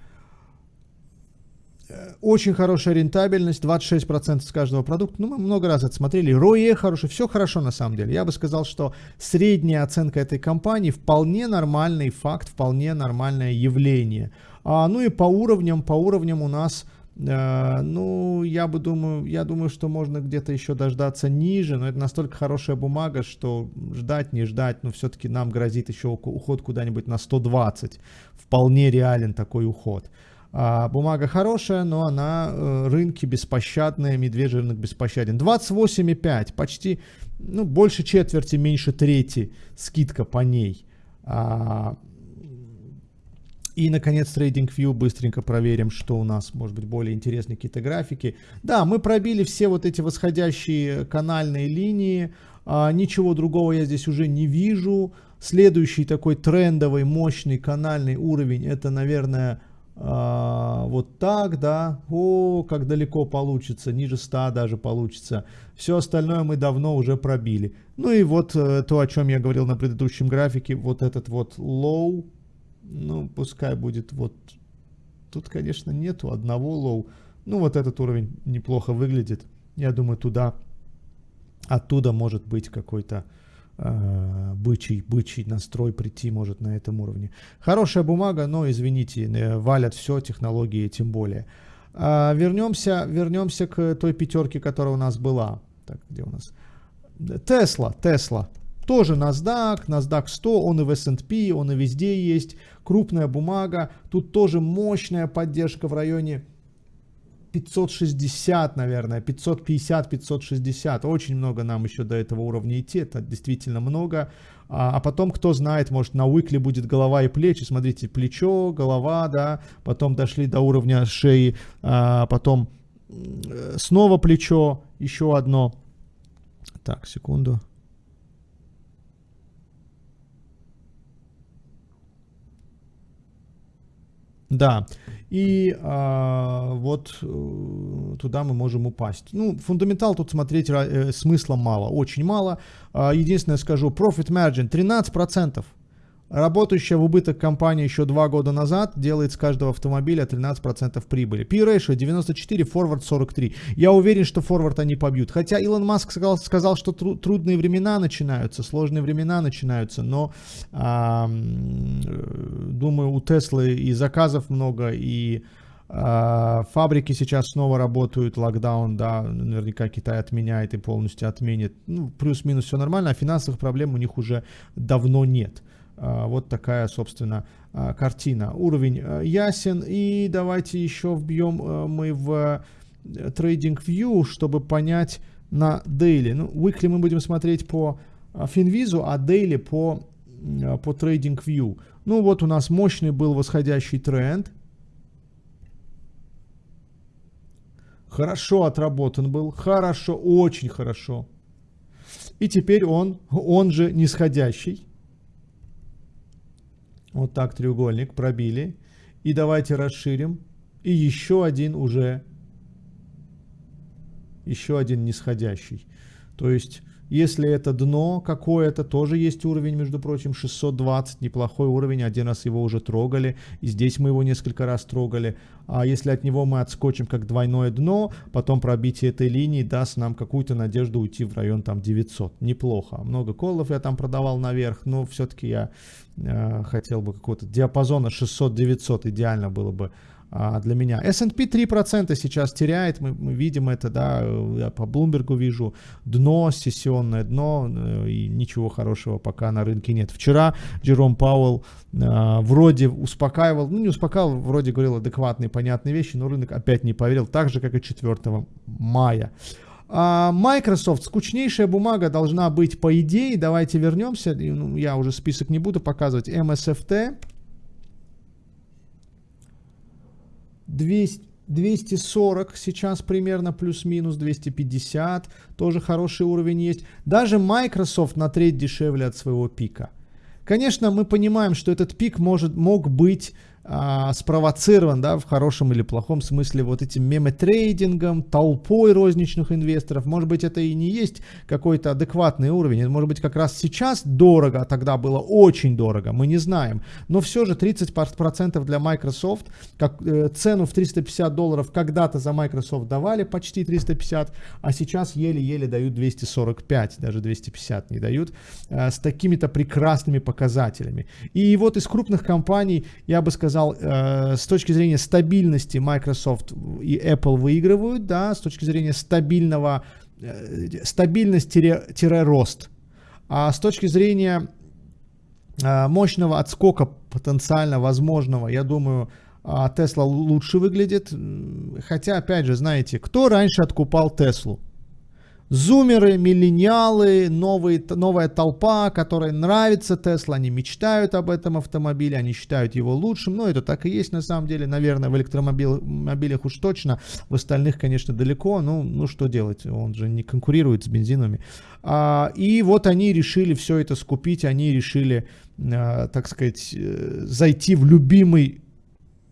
S2: Э, очень хорошая рентабельность, 26% с каждого продукта. Ну, мы много раз это смотрели. ROE хороший, все хорошо на самом деле. Я бы сказал, что средняя оценка этой компании вполне нормальный факт, вполне нормальное явление. А, ну и по уровням, по уровням у нас ну, я бы думаю, я думаю, что можно где-то еще дождаться ниже, но это настолько хорошая бумага, что ждать, не ждать, но все-таки нам грозит еще уход куда-нибудь на 120. Вполне реален такой уход. А, бумага хорошая, но она э, рынки беспощадные, медвежий рынок беспощаден. 28,5, почти, ну, больше четверти, меньше трети скидка по ней. И, наконец, TradingView быстренько проверим, что у нас, может быть, более интересные какие-то графики. Да, мы пробили все вот эти восходящие канальные линии. А, ничего другого я здесь уже не вижу. Следующий такой трендовый, мощный канальный уровень, это, наверное, а, вот так, да. О, как далеко получится, ниже 100 даже получится. Все остальное мы давно уже пробили. Ну и вот э, то, о чем я говорил на предыдущем графике, вот этот вот low, ну, пускай будет вот... Тут, конечно, нету одного low. Ну, вот этот уровень неплохо выглядит. Я думаю, туда, оттуда может быть какой-то э, бычий, бычий настрой прийти может на этом уровне. Хорошая бумага, но, извините, э, валят все, технологии тем более. А, вернемся, вернемся к той пятерке, которая у нас была. Так, где у нас? Тесла, Тесла. Тоже NASDAQ, NASDAQ 100, он и в S&P, он и везде есть. Крупная бумага. Тут тоже мощная поддержка в районе 560, наверное, 550, 560. Очень много нам еще до этого уровня идти. Это действительно много. А, а потом, кто знает, может на уикли будет голова и плечи. Смотрите, плечо, голова, да. Потом дошли до уровня шеи. А, потом снова плечо, еще одно. Так, секунду. Да, и а, вот э, туда мы можем упасть. Ну, фундаментал тут смотреть э, смысла мало, очень мало. А, единственное скажу, profit margin 13%. Работающая в убыток компания еще два года назад делает с каждого автомобиля 13% прибыли. P-ratio 94, forward 43. Я уверен, что forward они побьют. Хотя Илон Маск сказал, сказал что тру трудные времена начинаются, сложные времена начинаются, но а, думаю, у Теслы и заказов много, и а, фабрики сейчас снова работают, локдаун, да, наверняка Китай отменяет и полностью отменит. Ну, плюс-минус все нормально, а финансовых проблем у них уже давно нет. А, вот такая, собственно, а, картина. Уровень а, ясен. И давайте еще вбьем мы в Trading View, чтобы понять на daily. Ну, weekly мы будем смотреть по Finvizu, а daily по, по Trading View. Ну, вот у нас мощный был восходящий тренд. Хорошо отработан был, хорошо, очень хорошо. И теперь он, он же нисходящий. Вот так треугольник пробили. И давайте расширим. И еще один уже, еще один нисходящий. То есть если это дно какое-то, тоже есть уровень, между прочим, 620, неплохой уровень, один раз его уже трогали, и здесь мы его несколько раз трогали. А если от него мы отскочим как двойное дно, потом пробитие этой линии даст нам какую-то надежду уйти в район там 900. Неплохо. Много колов я там продавал наверх, но все-таки я э, хотел бы какого-то диапазона 600-900 идеально было бы а, для меня. S&P 3% сейчас теряет, мы, мы видим это, да, я по Bloomberg вижу дно, сессионное дно, э, и ничего хорошего пока на рынке нет. Вчера Джером Пауэлл а, вроде успокаивал, ну не успокаивал, вроде говорил адекватные, понятные вещи, но рынок опять не поверил, так же, как и 4 мая. А Microsoft, скучнейшая бумага должна быть по идее, давайте вернемся, ну, я уже список не буду показывать, MSFT, 200, 240 сейчас примерно, плюс-минус 250, тоже хороший уровень есть. Даже Microsoft на треть дешевле от своего пика. Конечно, мы понимаем, что этот пик может, мог быть а, спровоцирован, да, в хорошем или плохом смысле вот этим мемотрейдингом, толпой розничных инвесторов. Может быть, это и не есть какой-то адекватный уровень. Может быть как раз сейчас дорого, а тогда было очень дорого, мы не знаем. Но все же 30% для Microsoft, как э, цену в 350 долларов когда-то за Microsoft давали почти 350, а сейчас еле-еле дают 245, даже 250 не дают, э, с такими-то прекрасными показателями. И вот из крупных компаний, я бы сказал, сказал, э, с точки зрения стабильности Microsoft и Apple выигрывают, да, с точки зрения стабильного, э, стабильность-рост. А с точки зрения э, мощного отскока потенциально возможного, я думаю, Tesla лучше выглядит. Хотя, опять же, знаете, кто раньше откупал Теслу? Зумеры, миллениалы, новые, новая толпа, которая нравится Тесла, они мечтают об этом автомобиле, они считают его лучшим, но это так и есть на самом деле, наверное, в электромобилях уж точно, в остальных, конечно, далеко, ну, ну что делать, он же не конкурирует с бензиновыми. А, и вот они решили все это скупить, они решили, а, так сказать, э, зайти в любимый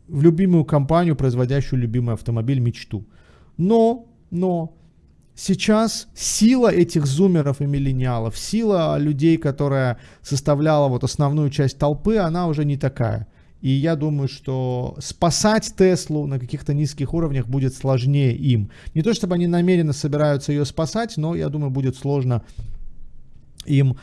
S2: в любимую компанию, производящую любимый автомобиль, мечту. Но, но, Сейчас сила этих зумеров и миллениалов, сила людей, которая составляла вот основную часть толпы, она уже не такая. И я думаю, что спасать Теслу на каких-то низких уровнях будет сложнее им. Не то чтобы они намеренно собираются ее спасать, но я думаю, будет сложно им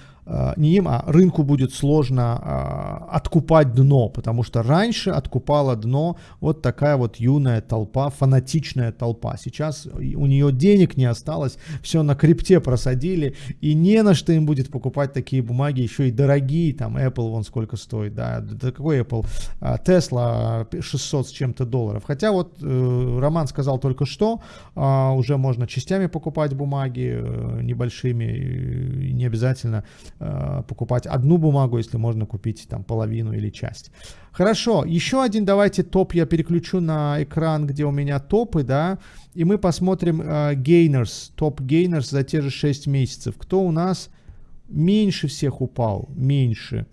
S2: не им, а рынку будет сложно а, откупать дно, потому что раньше откупала дно вот такая вот юная толпа, фанатичная толпа. Сейчас у нее денег не осталось, все на крипте просадили, и не на что им будет покупать такие бумаги, еще и дорогие, там Apple вон сколько стоит, да, да какой Apple, Tesla 600 с чем-то долларов. Хотя вот э, Роман сказал только что, уже можно частями покупать бумаги, э, небольшими, не обязательно Э, покупать одну бумагу, если можно купить там половину или часть. Хорошо, еще один давайте топ я переключу на экран, где у меня топы, да, и мы посмотрим uh, gainers, топ gainers за те же 6 месяцев. Кто у нас меньше всех упал? Меньше.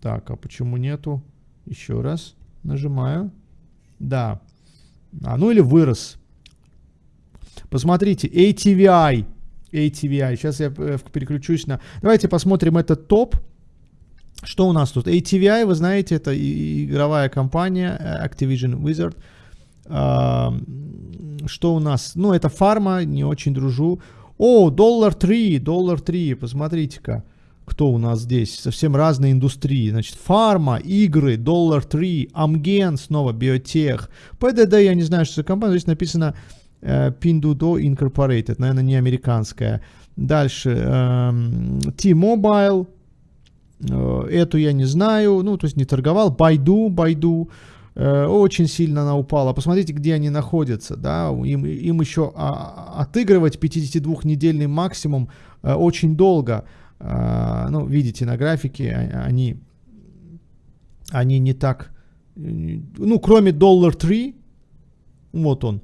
S2: Так, а почему нету? Еще раз нажимаю. Да. А, ну или вырос. Посмотрите, ATVI ATVI. Сейчас я э, переключусь на... Давайте посмотрим этот топ. Что у нас тут? ATVI, вы знаете, это игровая компания э, Activision Wizard. Что у нас? Ну, это фарма, не очень дружу. О, доллар 3, доллар 3, посмотрите-ка. Кто у нас здесь? Совсем разные индустрии. Значит, фарма, игры, доллар 3, Амген, снова биотех. ПДД, я не знаю, что за компания. Здесь написано Pinduoduo Incorporated, наверное, не американская. Дальше эм, T-Mobile, э, эту я не знаю, ну, то есть не торговал. Baidu, Baidu, э, очень сильно она упала. Посмотрите, где они находятся, да, им, им еще а, отыгрывать 52-недельный максимум очень долго. Ну, видите, на графике а, они, они не так, ну, кроме доллар 3, вот он,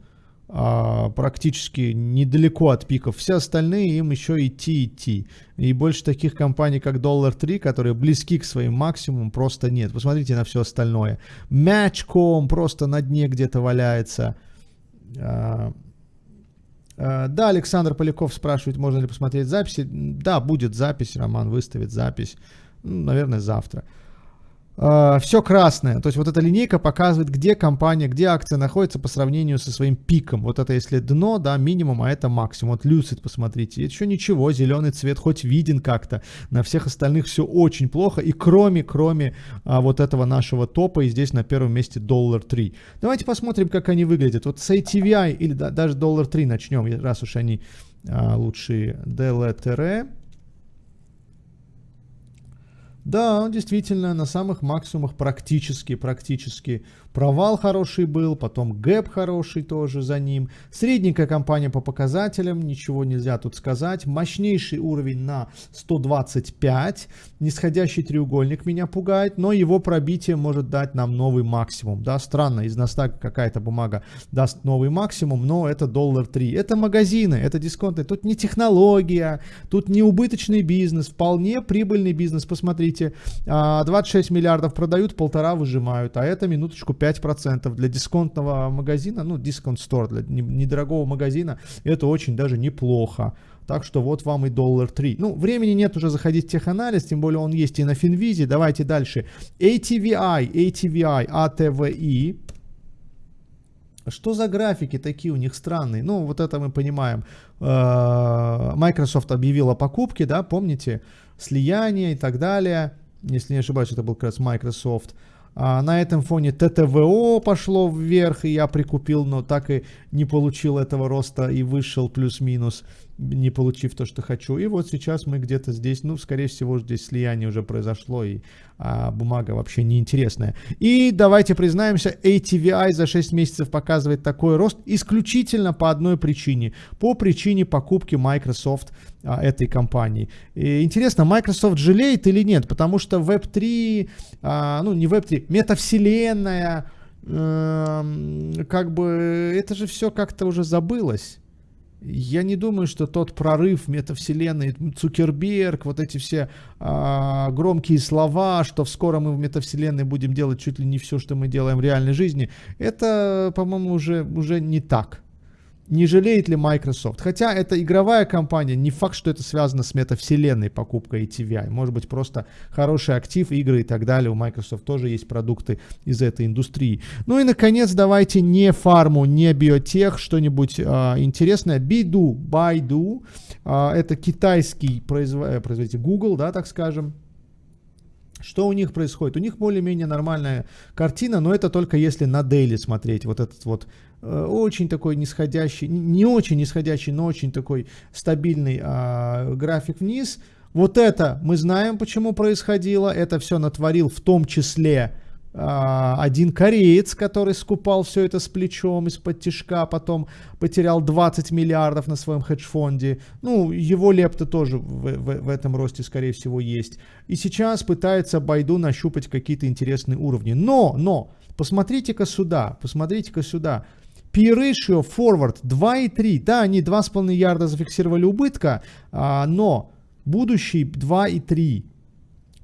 S2: практически недалеко от пиков. Все остальные им еще идти, идти. И больше таких компаний, как Dollar 3, которые близки к своим максимумам, просто нет. Посмотрите на все остальное. Match.com просто на дне где-то валяется. А, а, да, Александр Поляков спрашивает, можно ли посмотреть записи. Да, будет запись, Роман выставит запись. Ну, наверное, завтра. Uh, все красное. То есть вот эта линейка показывает, где компания, где акция находится по сравнению со своим пиком. Вот это если дно, да, минимум, а это максимум. Вот Lucid, посмотрите, еще ничего, зеленый цвет хоть виден как-то. На всех остальных все очень плохо. И кроме, кроме а, вот этого нашего топа, и здесь на первом месте доллар 3. Давайте посмотрим, как они выглядят. Вот с ATVI или да, даже доллар 3 начнем, раз уж они а, лучшие. DLTR. Да, действительно, на самых максимумах практически, практически Провал хороший был, потом гэп хороший тоже за ним. Средненькая компания по показателям, ничего нельзя тут сказать. Мощнейший уровень на 125. Нисходящий треугольник меня пугает, но его пробитие может дать нам новый максимум. Да, странно, из Настака какая-то бумага даст новый максимум, но это доллар 3. Это магазины, это дисконты. Тут не технология, тут не убыточный бизнес, вполне прибыльный бизнес. Посмотрите, 26 а, миллиардов продают, полтора выжимают, а это минуточку 5 5% для дисконтного магазина, ну, дисконт стор, для недорогого магазина, это очень даже неплохо. Так что вот вам и доллар 3. Ну, времени нет уже заходить в теханализ, тем более он есть и на Финвизе. Давайте дальше. ATVI, ATVI, ATVI. Что за графики такие у них странные? Ну, вот это мы понимаем. Э, Microsoft объявила покупки, да, помните? Слияние и так далее. Если не ошибаюсь, это был как раз Microsoft. А, на этом фоне ТТВО пошло вверх, и я прикупил, но так и не получил этого роста и вышел плюс-минус, не получив то, что хочу. И вот сейчас мы где-то здесь, ну, скорее всего, здесь слияние уже произошло, и а, бумага вообще неинтересная. И давайте признаемся, ATVI за 6 месяцев показывает такой рост исключительно по одной причине. По причине покупки Microsoft а, этой компании. И интересно, Microsoft жалеет или нет? Потому что Web3, а, ну не Web3, метавселенная, э, как бы это же все как-то уже забылось. Я не думаю, что тот прорыв метавселенной, Цукерберг, вот эти все а, громкие слова, что скоро мы в метавселенной будем делать чуть ли не все, что мы делаем в реальной жизни, это, по-моему, уже, уже не так. Не жалеет ли Microsoft? Хотя это игровая компания, не факт, что это связано с метавселенной покупкой ATVI. Может быть, просто хороший актив, игры и так далее. У Microsoft тоже есть продукты из этой индустрии. Ну и, наконец, давайте не фарму, не биотех, что-нибудь а, интересное. Bidu, Baidu, а, это китайский производ... Э, производитель Google, да, так скажем. Что у них происходит? У них более-менее нормальная картина, но это только если на дейли смотреть. Вот этот вот Э, очень такой нисходящий, не очень нисходящий, но очень такой стабильный а, график вниз. Вот это мы знаем, почему происходило. Это все натворил в том числе а, один кореец, который скупал все это с плечом из-под тяжка, потом потерял 20 миллиардов на своем хедж-фонде. Ну, его лепта тоже в, в, в этом росте, скорее всего, есть. И сейчас пытается Байду нащупать какие-то интересные уровни. Но, но, посмотрите-ка сюда, посмотрите-ка сюда. P-ratio forward 2,3. Да, они 2,5 ярда зафиксировали убытка, а, но будущий 2,3.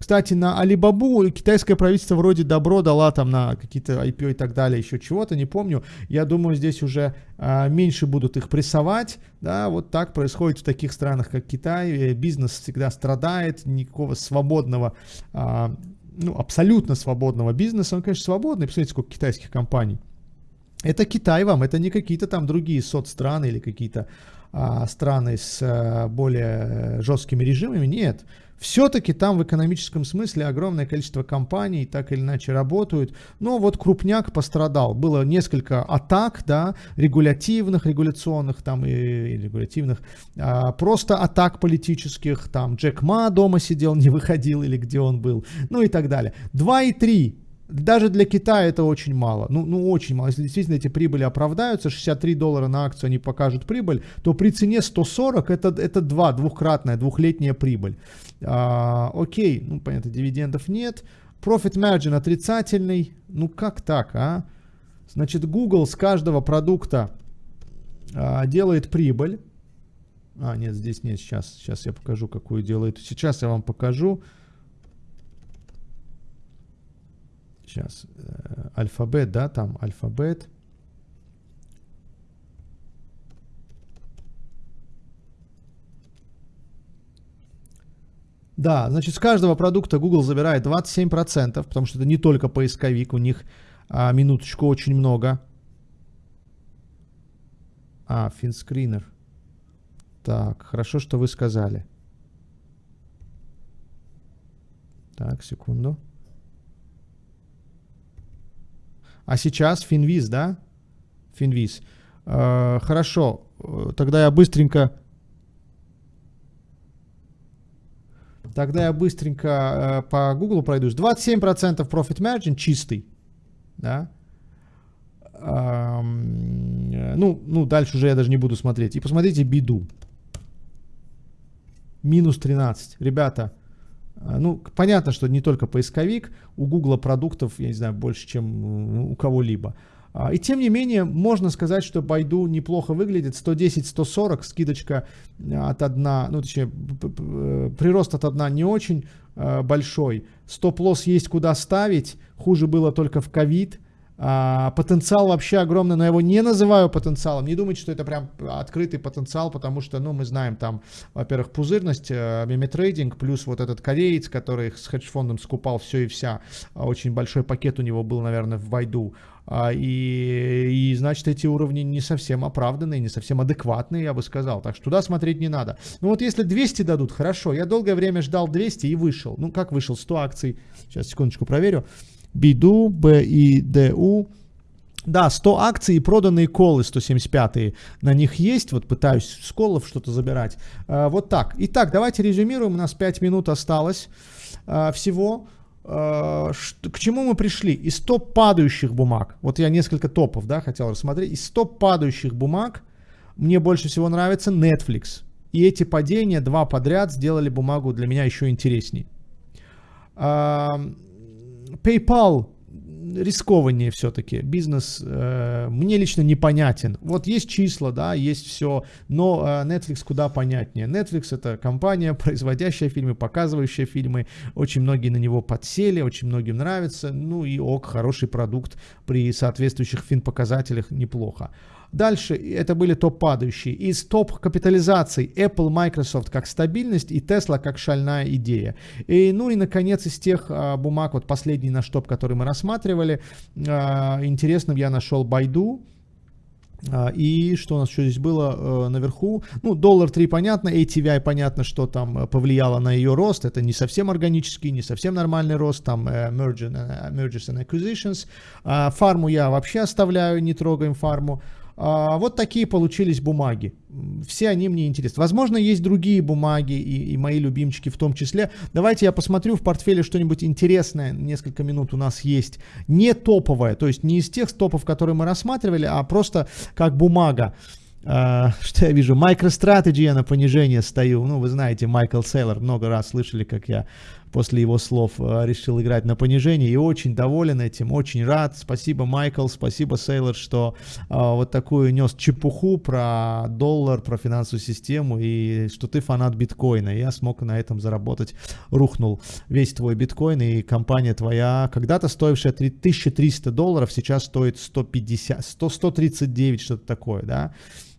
S2: Кстати, на Алибабу китайское правительство вроде добро дала там на какие-то IPO и так далее, еще чего-то, не помню. Я думаю, здесь уже а, меньше будут их прессовать. Да, вот так происходит в таких странах, как Китай. Э, бизнес всегда страдает, никакого свободного, а, ну, абсолютно свободного бизнеса. Он, конечно, свободный. Посмотрите, сколько китайских компаний. Это Китай вам, это не какие-то там другие соцстраны или какие-то а, страны с а, более жесткими режимами. Нет. Все-таки там в экономическом смысле огромное количество компаний так или иначе работают. Но вот крупняк пострадал. Было несколько атак, да, регулятивных, регуляционных там и, и регулятивных. А, просто атак политических. Там Джек Ма дома сидел, не выходил или где он был. Ну и так далее. 2,3 даже для Китая это очень мало. Ну, ну, очень мало. Если действительно эти прибыли оправдаются, 63 доллара на акцию они покажут прибыль, то при цене 140 это, это два, двухкратная, двухлетняя прибыль. А, окей, ну, понятно, дивидендов нет. Profit margin отрицательный. Ну, как так, а? Значит, Google с каждого продукта а, делает прибыль. А, нет, здесь нет, сейчас, сейчас я покажу, какую делает. Сейчас я вам покажу. Сейчас. Э, алфабет, да, там алфабет. Да, значит, с каждого продукта Google забирает 27%, потому что это не только поисковик, у них а, минуточку очень много. А, финскринер. Так, хорошо, что вы сказали. Так, секунду. А сейчас Финвиз, да? Финвиз. Э, хорошо, тогда я быстренько... Тогда я быстренько э, по Google пройдусь. 27% profit margin чистый. Да? Эм, ну, ну, дальше уже я даже не буду смотреть. И посмотрите биду. Минус 13. Ребята, ну, понятно, что не только поисковик, у Гугла продуктов, я не знаю, больше, чем у кого-либо. А, и тем не менее, можно сказать, что Байду неплохо выглядит. 110-140, скидочка от 1, ну, точнее, прирост от 1 не очень а, большой. Стоп-лосс есть куда ставить. Хуже было только в ковид. А, потенциал вообще огромный, но я его не называю потенциалом. Не думайте, что это прям открытый потенциал, потому что, ну, мы знаем там, во-первых, пузырность, э, плюс вот этот кореец, который с хедж-фондом скупал все и вся. А, очень большой пакет у него был, наверное, в Вайду. А, и, и, значит, эти уровни не совсем оправданные, не совсем адекватные, я бы сказал. Так что туда смотреть не надо. Ну вот если 200 дадут, хорошо. Я долгое время ждал 200 и вышел. Ну как вышел? 100 акций. Сейчас, секундочку, проверю. Биду, БИДУ. Да, 100 акций и проданные колы 175 на них есть. Вот пытаюсь с колов что-то забирать. А, вот так. Итак, давайте резюмируем. У нас 5 минут осталось а, всего. А, к чему мы пришли? Из топ падающих бумаг. Вот я несколько топов да, хотел рассмотреть. Из топ падающих бумаг мне больше всего нравится Netflix. И эти падения, два подряд, сделали бумагу для меня еще интересней. PayPal рискованнее все-таки. Бизнес э, мне лично непонятен. Вот есть числа, да, есть все, но э, Netflix куда понятнее. Netflix это компания, производящая фильмы, показывающая фильмы. Очень многие на него подсели, очень многим нравится. Ну и ок, хороший продукт при соответствующих фин-показателях неплохо. Дальше это были топ-падающие. Из топ-капитализаций Apple, Microsoft как стабильность и Tesla как шальная идея. И, ну и, наконец, из тех а, бумаг, вот последний наш топ, который мы рассматривали, а, интересным я нашел Baidu. А, и что у нас еще здесь было э, наверху? Ну, доллар 3 понятно, ATVI понятно, что там повлияло на ее рост. Это не совсем органический, не совсем нормальный рост, там э, э, mergers and acquisitions. А, фарму я вообще оставляю, не трогаем фарму. А, вот такие получились бумаги. Все они мне интересны. Возможно, есть другие бумаги и, и мои любимчики в том числе. Давайте я посмотрю в портфеле что-нибудь интересное. Несколько минут у нас есть. Не топовое, то есть не из тех топов, которые мы рассматривали, а просто как бумага. Uh, что я вижу? MicroStrategy я на понижение стою. Ну, вы знаете, Майкл Сейлор, много раз слышали, как я после его слов э, решил играть на понижение и очень доволен этим, очень рад. Спасибо, Майкл, спасибо, Сейлор, что э, вот такую нес чепуху про доллар, про финансовую систему и что ты фанат биткоина. Я смог на этом заработать. Рухнул весь твой биткоин и компания твоя, когда-то стоившая 1300 долларов, сейчас стоит 150, 100, 139, что-то такое, да.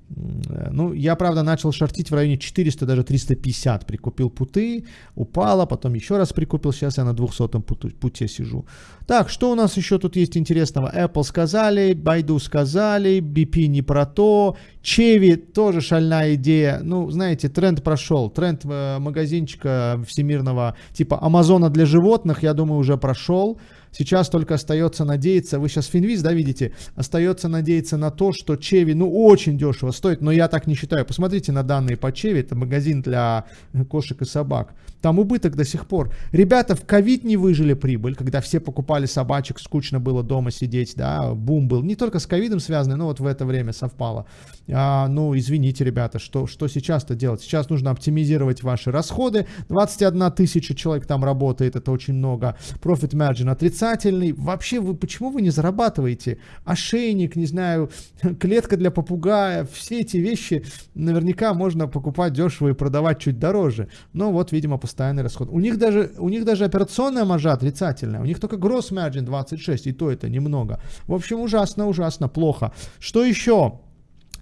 S2: Ну, я, правда, начал шортить в районе 400, даже 350. Прикупил путы, упала, потом еще раз прикупил. Сейчас я на 200 путу, путе сижу. Так, что у нас еще тут есть интересного? Apple сказали, Baidu сказали, BP не про то. Chevy тоже шальная идея. Ну, знаете, тренд прошел. Тренд э, магазинчика всемирного типа Амазона для животных, я думаю, уже прошел. Сейчас только остается надеяться, вы сейчас Финвиз, да, видите, остается надеяться на то, что Чеви, ну, очень дешево стоит, но я так не считаю. Посмотрите на данные по Чеви, это магазин для кошек и собак. Там убыток до сих пор. Ребята в ковид не выжили прибыль, когда все покупали собачек, скучно было дома сидеть, да, бум был. Не только с ковидом связанный, но вот в это время совпало. А, ну, извините, ребята, что, что сейчас-то делать? Сейчас нужно оптимизировать ваши расходы. 21 тысяча человек там работает, это очень много. Profit margin отрицательный. Вообще, вы почему вы не зарабатываете? Ошейник, не знаю, клетка для попугая, все эти вещи наверняка можно покупать дешево и продавать чуть дороже. Но вот, видимо, постоянный расход. У них даже, у них даже операционная маржа отрицательная. У них только gross margin 26, и то это немного. В общем, ужасно, ужасно, плохо. Что еще?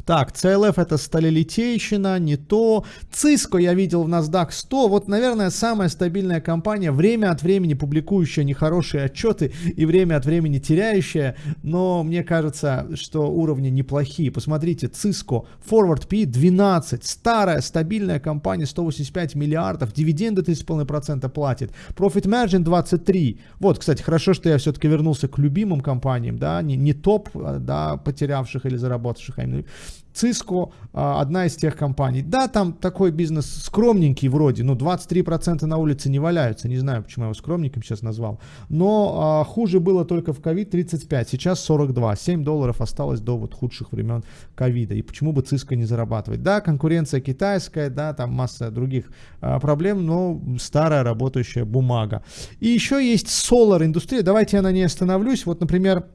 S2: Так, CLF это сталелитейщина, не то. Cisco я видел в NASDAQ 100. Вот, наверное, самая стабильная компания, время от времени публикующая нехорошие отчеты и время от времени теряющая. Но мне кажется, что уровни неплохие. Посмотрите, Cisco, Forward P 12. Старая стабильная компания, 185 миллиардов. Дивиденды 3,5% платит. Profit Margin 23. Вот, кстати, хорошо, что я все-таки вернулся к любимым компаниям, да, не, не топ, а, да, потерявших или заработавших, а именно Cisco а, одна из тех компаний. Да, там такой бизнес скромненький вроде, ну 23% на улице не валяются, не знаю, почему я его скромненьким сейчас назвал. Но а, хуже было только в ковид 35, сейчас 42, 7 долларов осталось до вот худших времен ковида. И почему бы Cisco не зарабатывать? Да, конкуренция китайская, да, там масса других а, проблем, но старая работающая бумага. И еще есть Solar индустрия, давайте я на ней остановлюсь. Вот, например,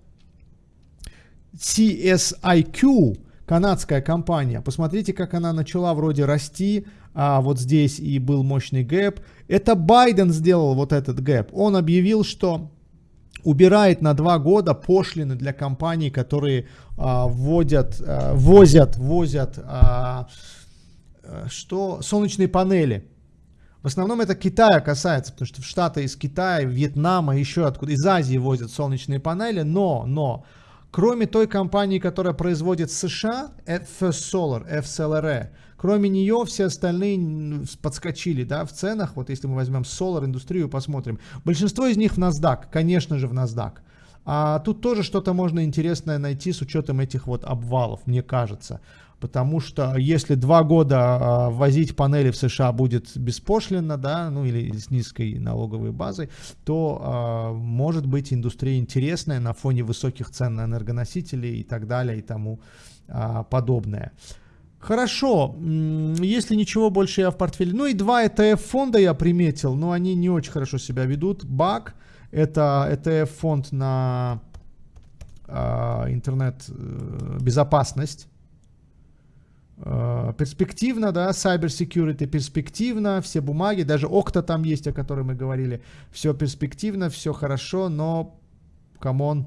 S2: CSIQ, канадская компания. Посмотрите, как она начала вроде расти, а вот здесь и был мощный гэп. Это Байден сделал вот этот гэп. Он объявил, что убирает на два года пошлины для компаний, которые а, вводят, а, возят, возят а, что солнечные панели. В основном это Китая касается, потому что в Штаты из Китая, Вьетнама, еще откуда, из Азии возят солнечные панели, но, но Кроме той компании, которая производит США, First Solar, FSLR, кроме нее все остальные подскочили да, в ценах. Вот если мы возьмем Solar индустрию, посмотрим. Большинство из них в NASDAQ, конечно же в NASDAQ. А тут тоже что-то можно интересное найти с учетом этих вот обвалов, мне кажется потому что если два года а, возить панели в США будет беспошлино, да, ну или с низкой налоговой базой, то а, может быть индустрия интересная на фоне высоких цен на энергоносители и так далее и тому а, подобное. Хорошо, если ничего больше я в портфеле. Ну и два ETF фонда я приметил, но они не очень хорошо себя ведут. БАК Это ETF-фонд на э, интернет-безопасность. Э, перспективно, да, cyber security перспективно, все бумаги, даже Окта там есть, о которой мы говорили, все перспективно, все хорошо, но, come on,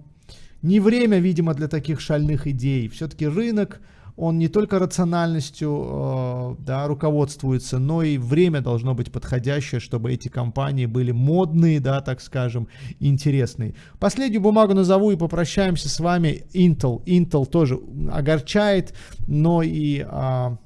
S2: не время, видимо, для таких шальных идей. Все-таки рынок, он не только рациональностью э, да, руководствуется, но и время должно быть подходящее, чтобы эти компании были модные, да, так скажем, интересные. Последнюю бумагу назову и попрощаемся с вами. Intel. Intel тоже огорчает, но и, э,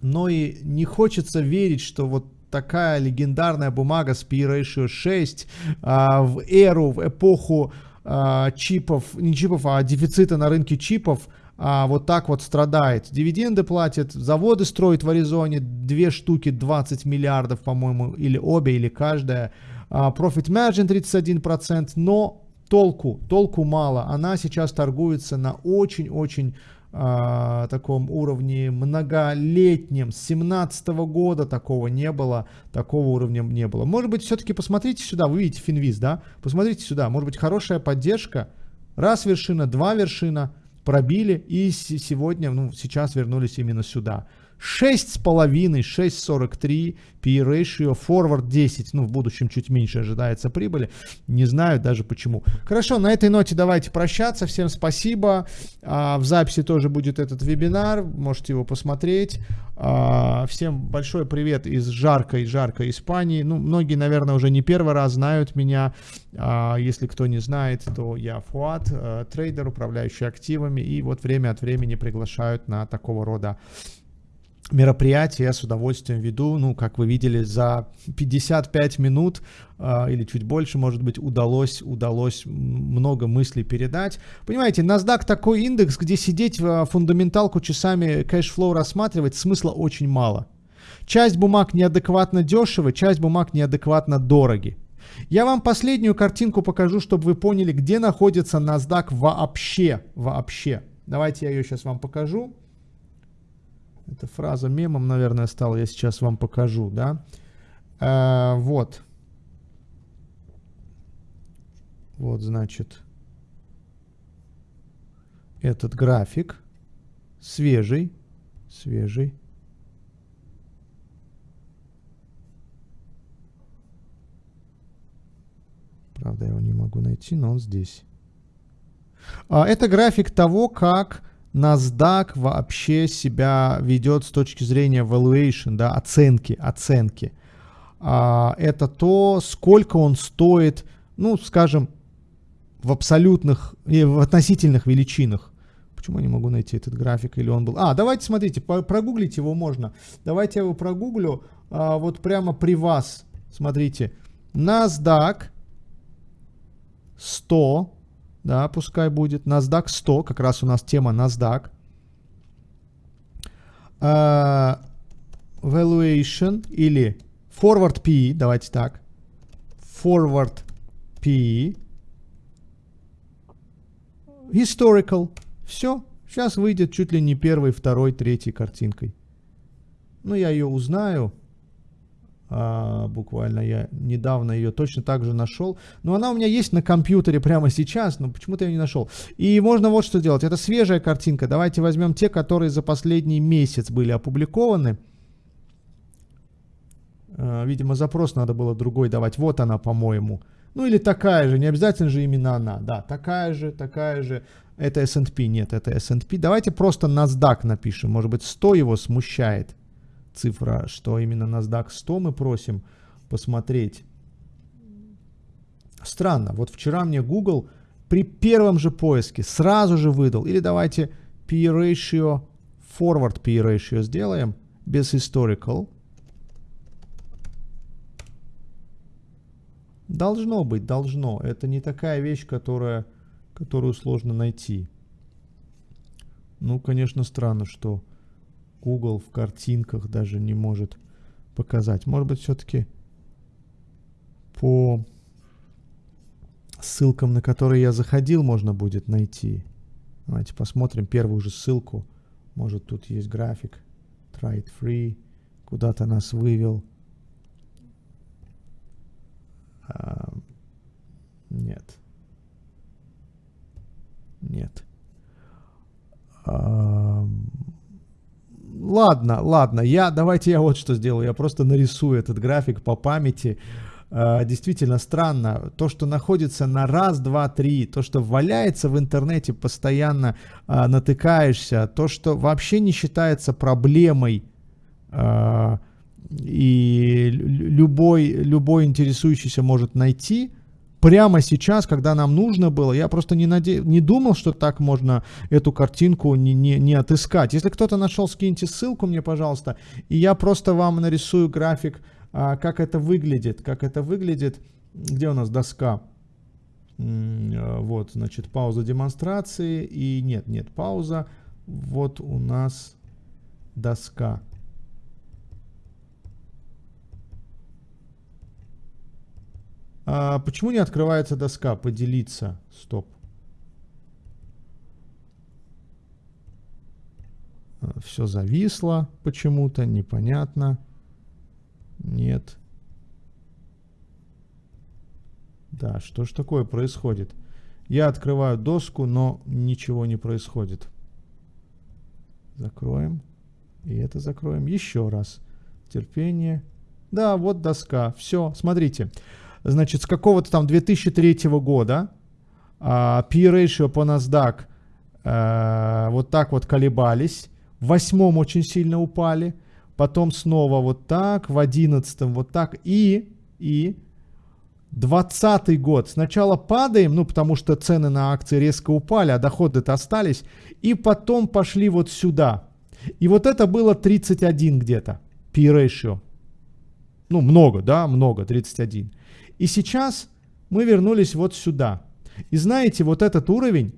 S2: но и не хочется верить, что вот такая легендарная бумага с P/E ratio 6 а, в эру, в эпоху а, чипов, не чипов, а дефицита на рынке чипов, а, вот так вот страдает. Дивиденды платят, заводы строят в Аризоне, две штуки 20 миллиардов, по-моему, или обе, или каждая. А, profit margin 31%, но толку, толку мало. Она сейчас торгуется на очень-очень а, таком уровне многолетнем. С 17 года такого не было, такого уровня не было. Может быть, все-таки посмотрите сюда, вы видите Финвиз, да? Посмотрите сюда, может быть, хорошая поддержка. Раз вершина, два вершина – пробили и сегодня, ну, сейчас вернулись именно сюда. 6,5, 6,43 P ratio, forward 10, ну в будущем чуть меньше ожидается прибыли, не знаю даже почему. Хорошо, на этой ноте давайте прощаться, всем спасибо, а, в записи тоже будет этот вебинар, можете его посмотреть. А, всем большой привет из жаркой, жаркой Испании, ну многие, наверное, уже не первый раз знают меня, а, если кто не знает, то я Фуат, а, трейдер, управляющий активами, и вот время от времени приглашают на такого рода мероприятие я с удовольствием веду. Ну, как вы видели, за 55 минут э, или чуть больше, может быть, удалось, удалось много мыслей передать. Понимаете, NASDAQ такой индекс, где сидеть в фундаменталку часами cash flow рассматривать смысла очень мало. Часть бумаг неадекватно дешевы, часть бумаг неадекватно дороги. Я вам последнюю картинку покажу, чтобы вы поняли, где находится NASDAQ вообще. Вообще. Давайте я ее сейчас вам покажу. Эта фраза мемом, наверное, стала. Я сейчас вам покажу, да. А, вот. Вот, значит, этот график свежий, свежий. Правда, я его не могу найти, но он здесь. А, это график того, как NASDAQ вообще себя ведет с точки зрения valuation, да, оценки, оценки. А, это то, сколько он стоит, ну, скажем, в абсолютных, и в относительных величинах. Почему я не могу найти этот график, или он был... А, давайте, смотрите, прогуглить его можно. Давайте я его прогуглю, а, вот прямо при вас. Смотрите, NASDAQ 100 да, пускай будет. NASDAQ 100, как раз у нас тема NASDAQ. Uh, valuation или forward P, давайте так. Forward P. Historical. Все. Сейчас выйдет чуть ли не первой, второй, третьей картинкой. Ну, я ее узнаю. А, буквально я недавно ее точно так же нашел. Но она у меня есть на компьютере прямо сейчас, но почему-то я не нашел. И можно вот что делать. Это свежая картинка. Давайте возьмем те, которые за последний месяц были опубликованы. А, видимо, запрос надо было другой давать. Вот она, по-моему. Ну или такая же, не обязательно же именно она. Да, такая же, такая же. Это S&P, нет, это S&P. Давайте просто NASDAQ напишем. Может быть, 100 его смущает цифра, что именно NASDAQ 100 мы просим посмотреть. Странно, вот вчера мне Google при первом же поиске сразу же выдал, или давайте P-ratio, forward P-ratio сделаем, без historical. Должно быть, должно. Это не такая вещь, которая, которую сложно найти. Ну, конечно, странно, что Google в картинках даже не может показать. Может быть, все-таки по ссылкам, на которые я заходил, можно будет найти. Давайте посмотрим первую же ссылку. Может, тут есть график. Try it free. Куда-то нас вывел. А, Нет. Нет. А, ладно, ладно, я, давайте я вот что сделаю, я просто нарисую этот график по памяти. А, действительно странно, то, что находится на раз, два, три, то, что валяется в интернете, постоянно а, натыкаешься, то, что вообще не считается проблемой, и любой, любой интересующийся может найти, прямо сейчас, когда нам нужно было, я просто не, наде... не думал, что так можно эту картинку не, не, не отыскать. Если кто-то нашел, скиньте ссылку мне, пожалуйста, и я просто вам нарисую график, а, как это выглядит, как это выглядит. Где у нас доска? А, вот, значит, пауза демонстрации, и нет, нет, пауза. Вот у нас доска. А почему не открывается доска? Поделиться. Стоп. А, Все зависло почему-то, непонятно. Нет. Да, что ж такое происходит? Я открываю доску, но ничего не происходит. Закроем. И это закроем еще раз. Терпение. Да, вот доска. Все, смотрите. Смотрите значит, с какого-то там 2003 года uh, P-ratio по NASDAQ uh, вот так вот колебались. В восьмом очень сильно упали. Потом снова вот так, в одиннадцатом вот так. И, и 20 год. Сначала падаем, ну потому что цены на акции резко упали, а доходы-то остались. И потом пошли вот сюда. И вот это было 31 где-то. P-ratio. Ну, много, да, много, 31. И сейчас мы вернулись вот сюда. И знаете, вот этот уровень,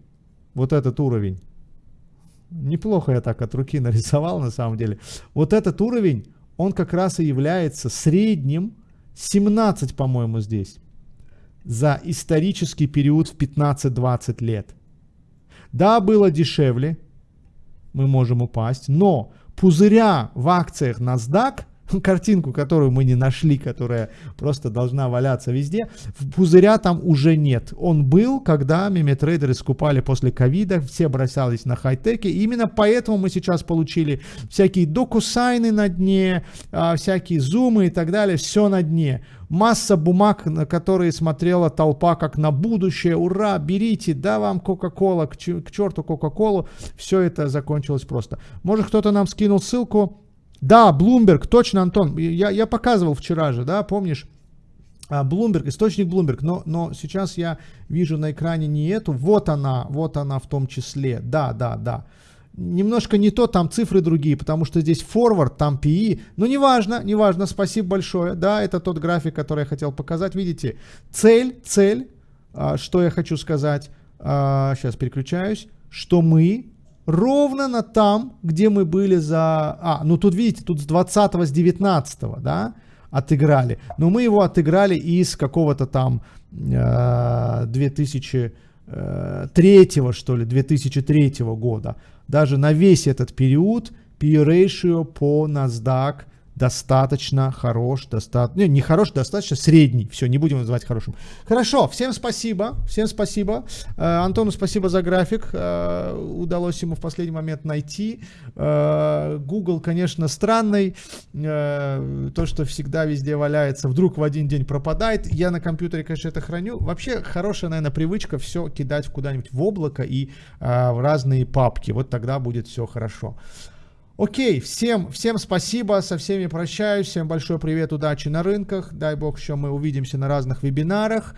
S2: вот этот уровень, неплохо я так от руки нарисовал на самом деле, вот этот уровень, он как раз и является средним, 17, по-моему, здесь, за исторический период в 15-20 лет. Да, было дешевле, мы можем упасть, но пузыря в акциях NASDAQ картинку, которую мы не нашли, которая просто должна валяться везде, пузыря там уже нет. Он был, когда меметрейдеры скупали после ковида, все бросались на хай-теки, именно поэтому мы сейчас получили всякие докусайны на дне, а, всякие зумы и так далее, все на дне. Масса бумаг, на которые смотрела толпа как на будущее. Ура, берите, да вам Кока-Кола, к черту Кока-Колу. Все это закончилось просто. Может кто-то нам скинул ссылку, да, Bloomberg, точно, Антон. Я, я показывал вчера же, да, помнишь? Bloomberg, источник Bloomberg, но, но сейчас я вижу на экране не эту, вот она, вот она в том числе, да, да, да. Немножко не то, там цифры другие, потому что здесь forward, там PE, но неважно, неважно, спасибо большое, да, это тот график, который я хотел показать, видите, цель, цель, а, что я хочу сказать, сейчас а, переключаюсь, что мы ровно на там, где мы были за... А, ну тут видите, тут с 20 с 19 да, отыграли. Но мы его отыграли из какого-то там э, 2003 э, что ли, 2003 года. Даже на весь этот период P-ratio по NASDAQ достаточно хорош, достаточно, не, не хорош, достаточно средний. Все, не будем называть хорошим. Хорошо, всем спасибо, всем спасибо. Э, Антону спасибо за график, э, удалось ему в последний момент найти. Э, Google, конечно, странный, э, то, что всегда везде валяется, вдруг в один день пропадает. Я на компьютере, конечно, это храню. Вообще, хорошая, наверное, привычка все кидать куда-нибудь в облако и э, в разные папки. Вот тогда будет все хорошо. Окей, всем, всем спасибо, со всеми прощаюсь, всем большой привет, удачи на рынках, дай бог, еще мы увидимся на разных вебинарах.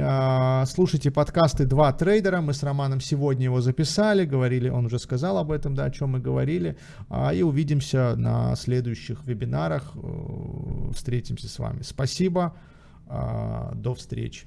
S2: А, слушайте подкасты «Два трейдера», мы с Романом сегодня его записали, говорили, он уже сказал об этом, да, о чем мы говорили, а, и увидимся на следующих вебинарах, э, встретимся с вами. Спасибо, а, до встречи.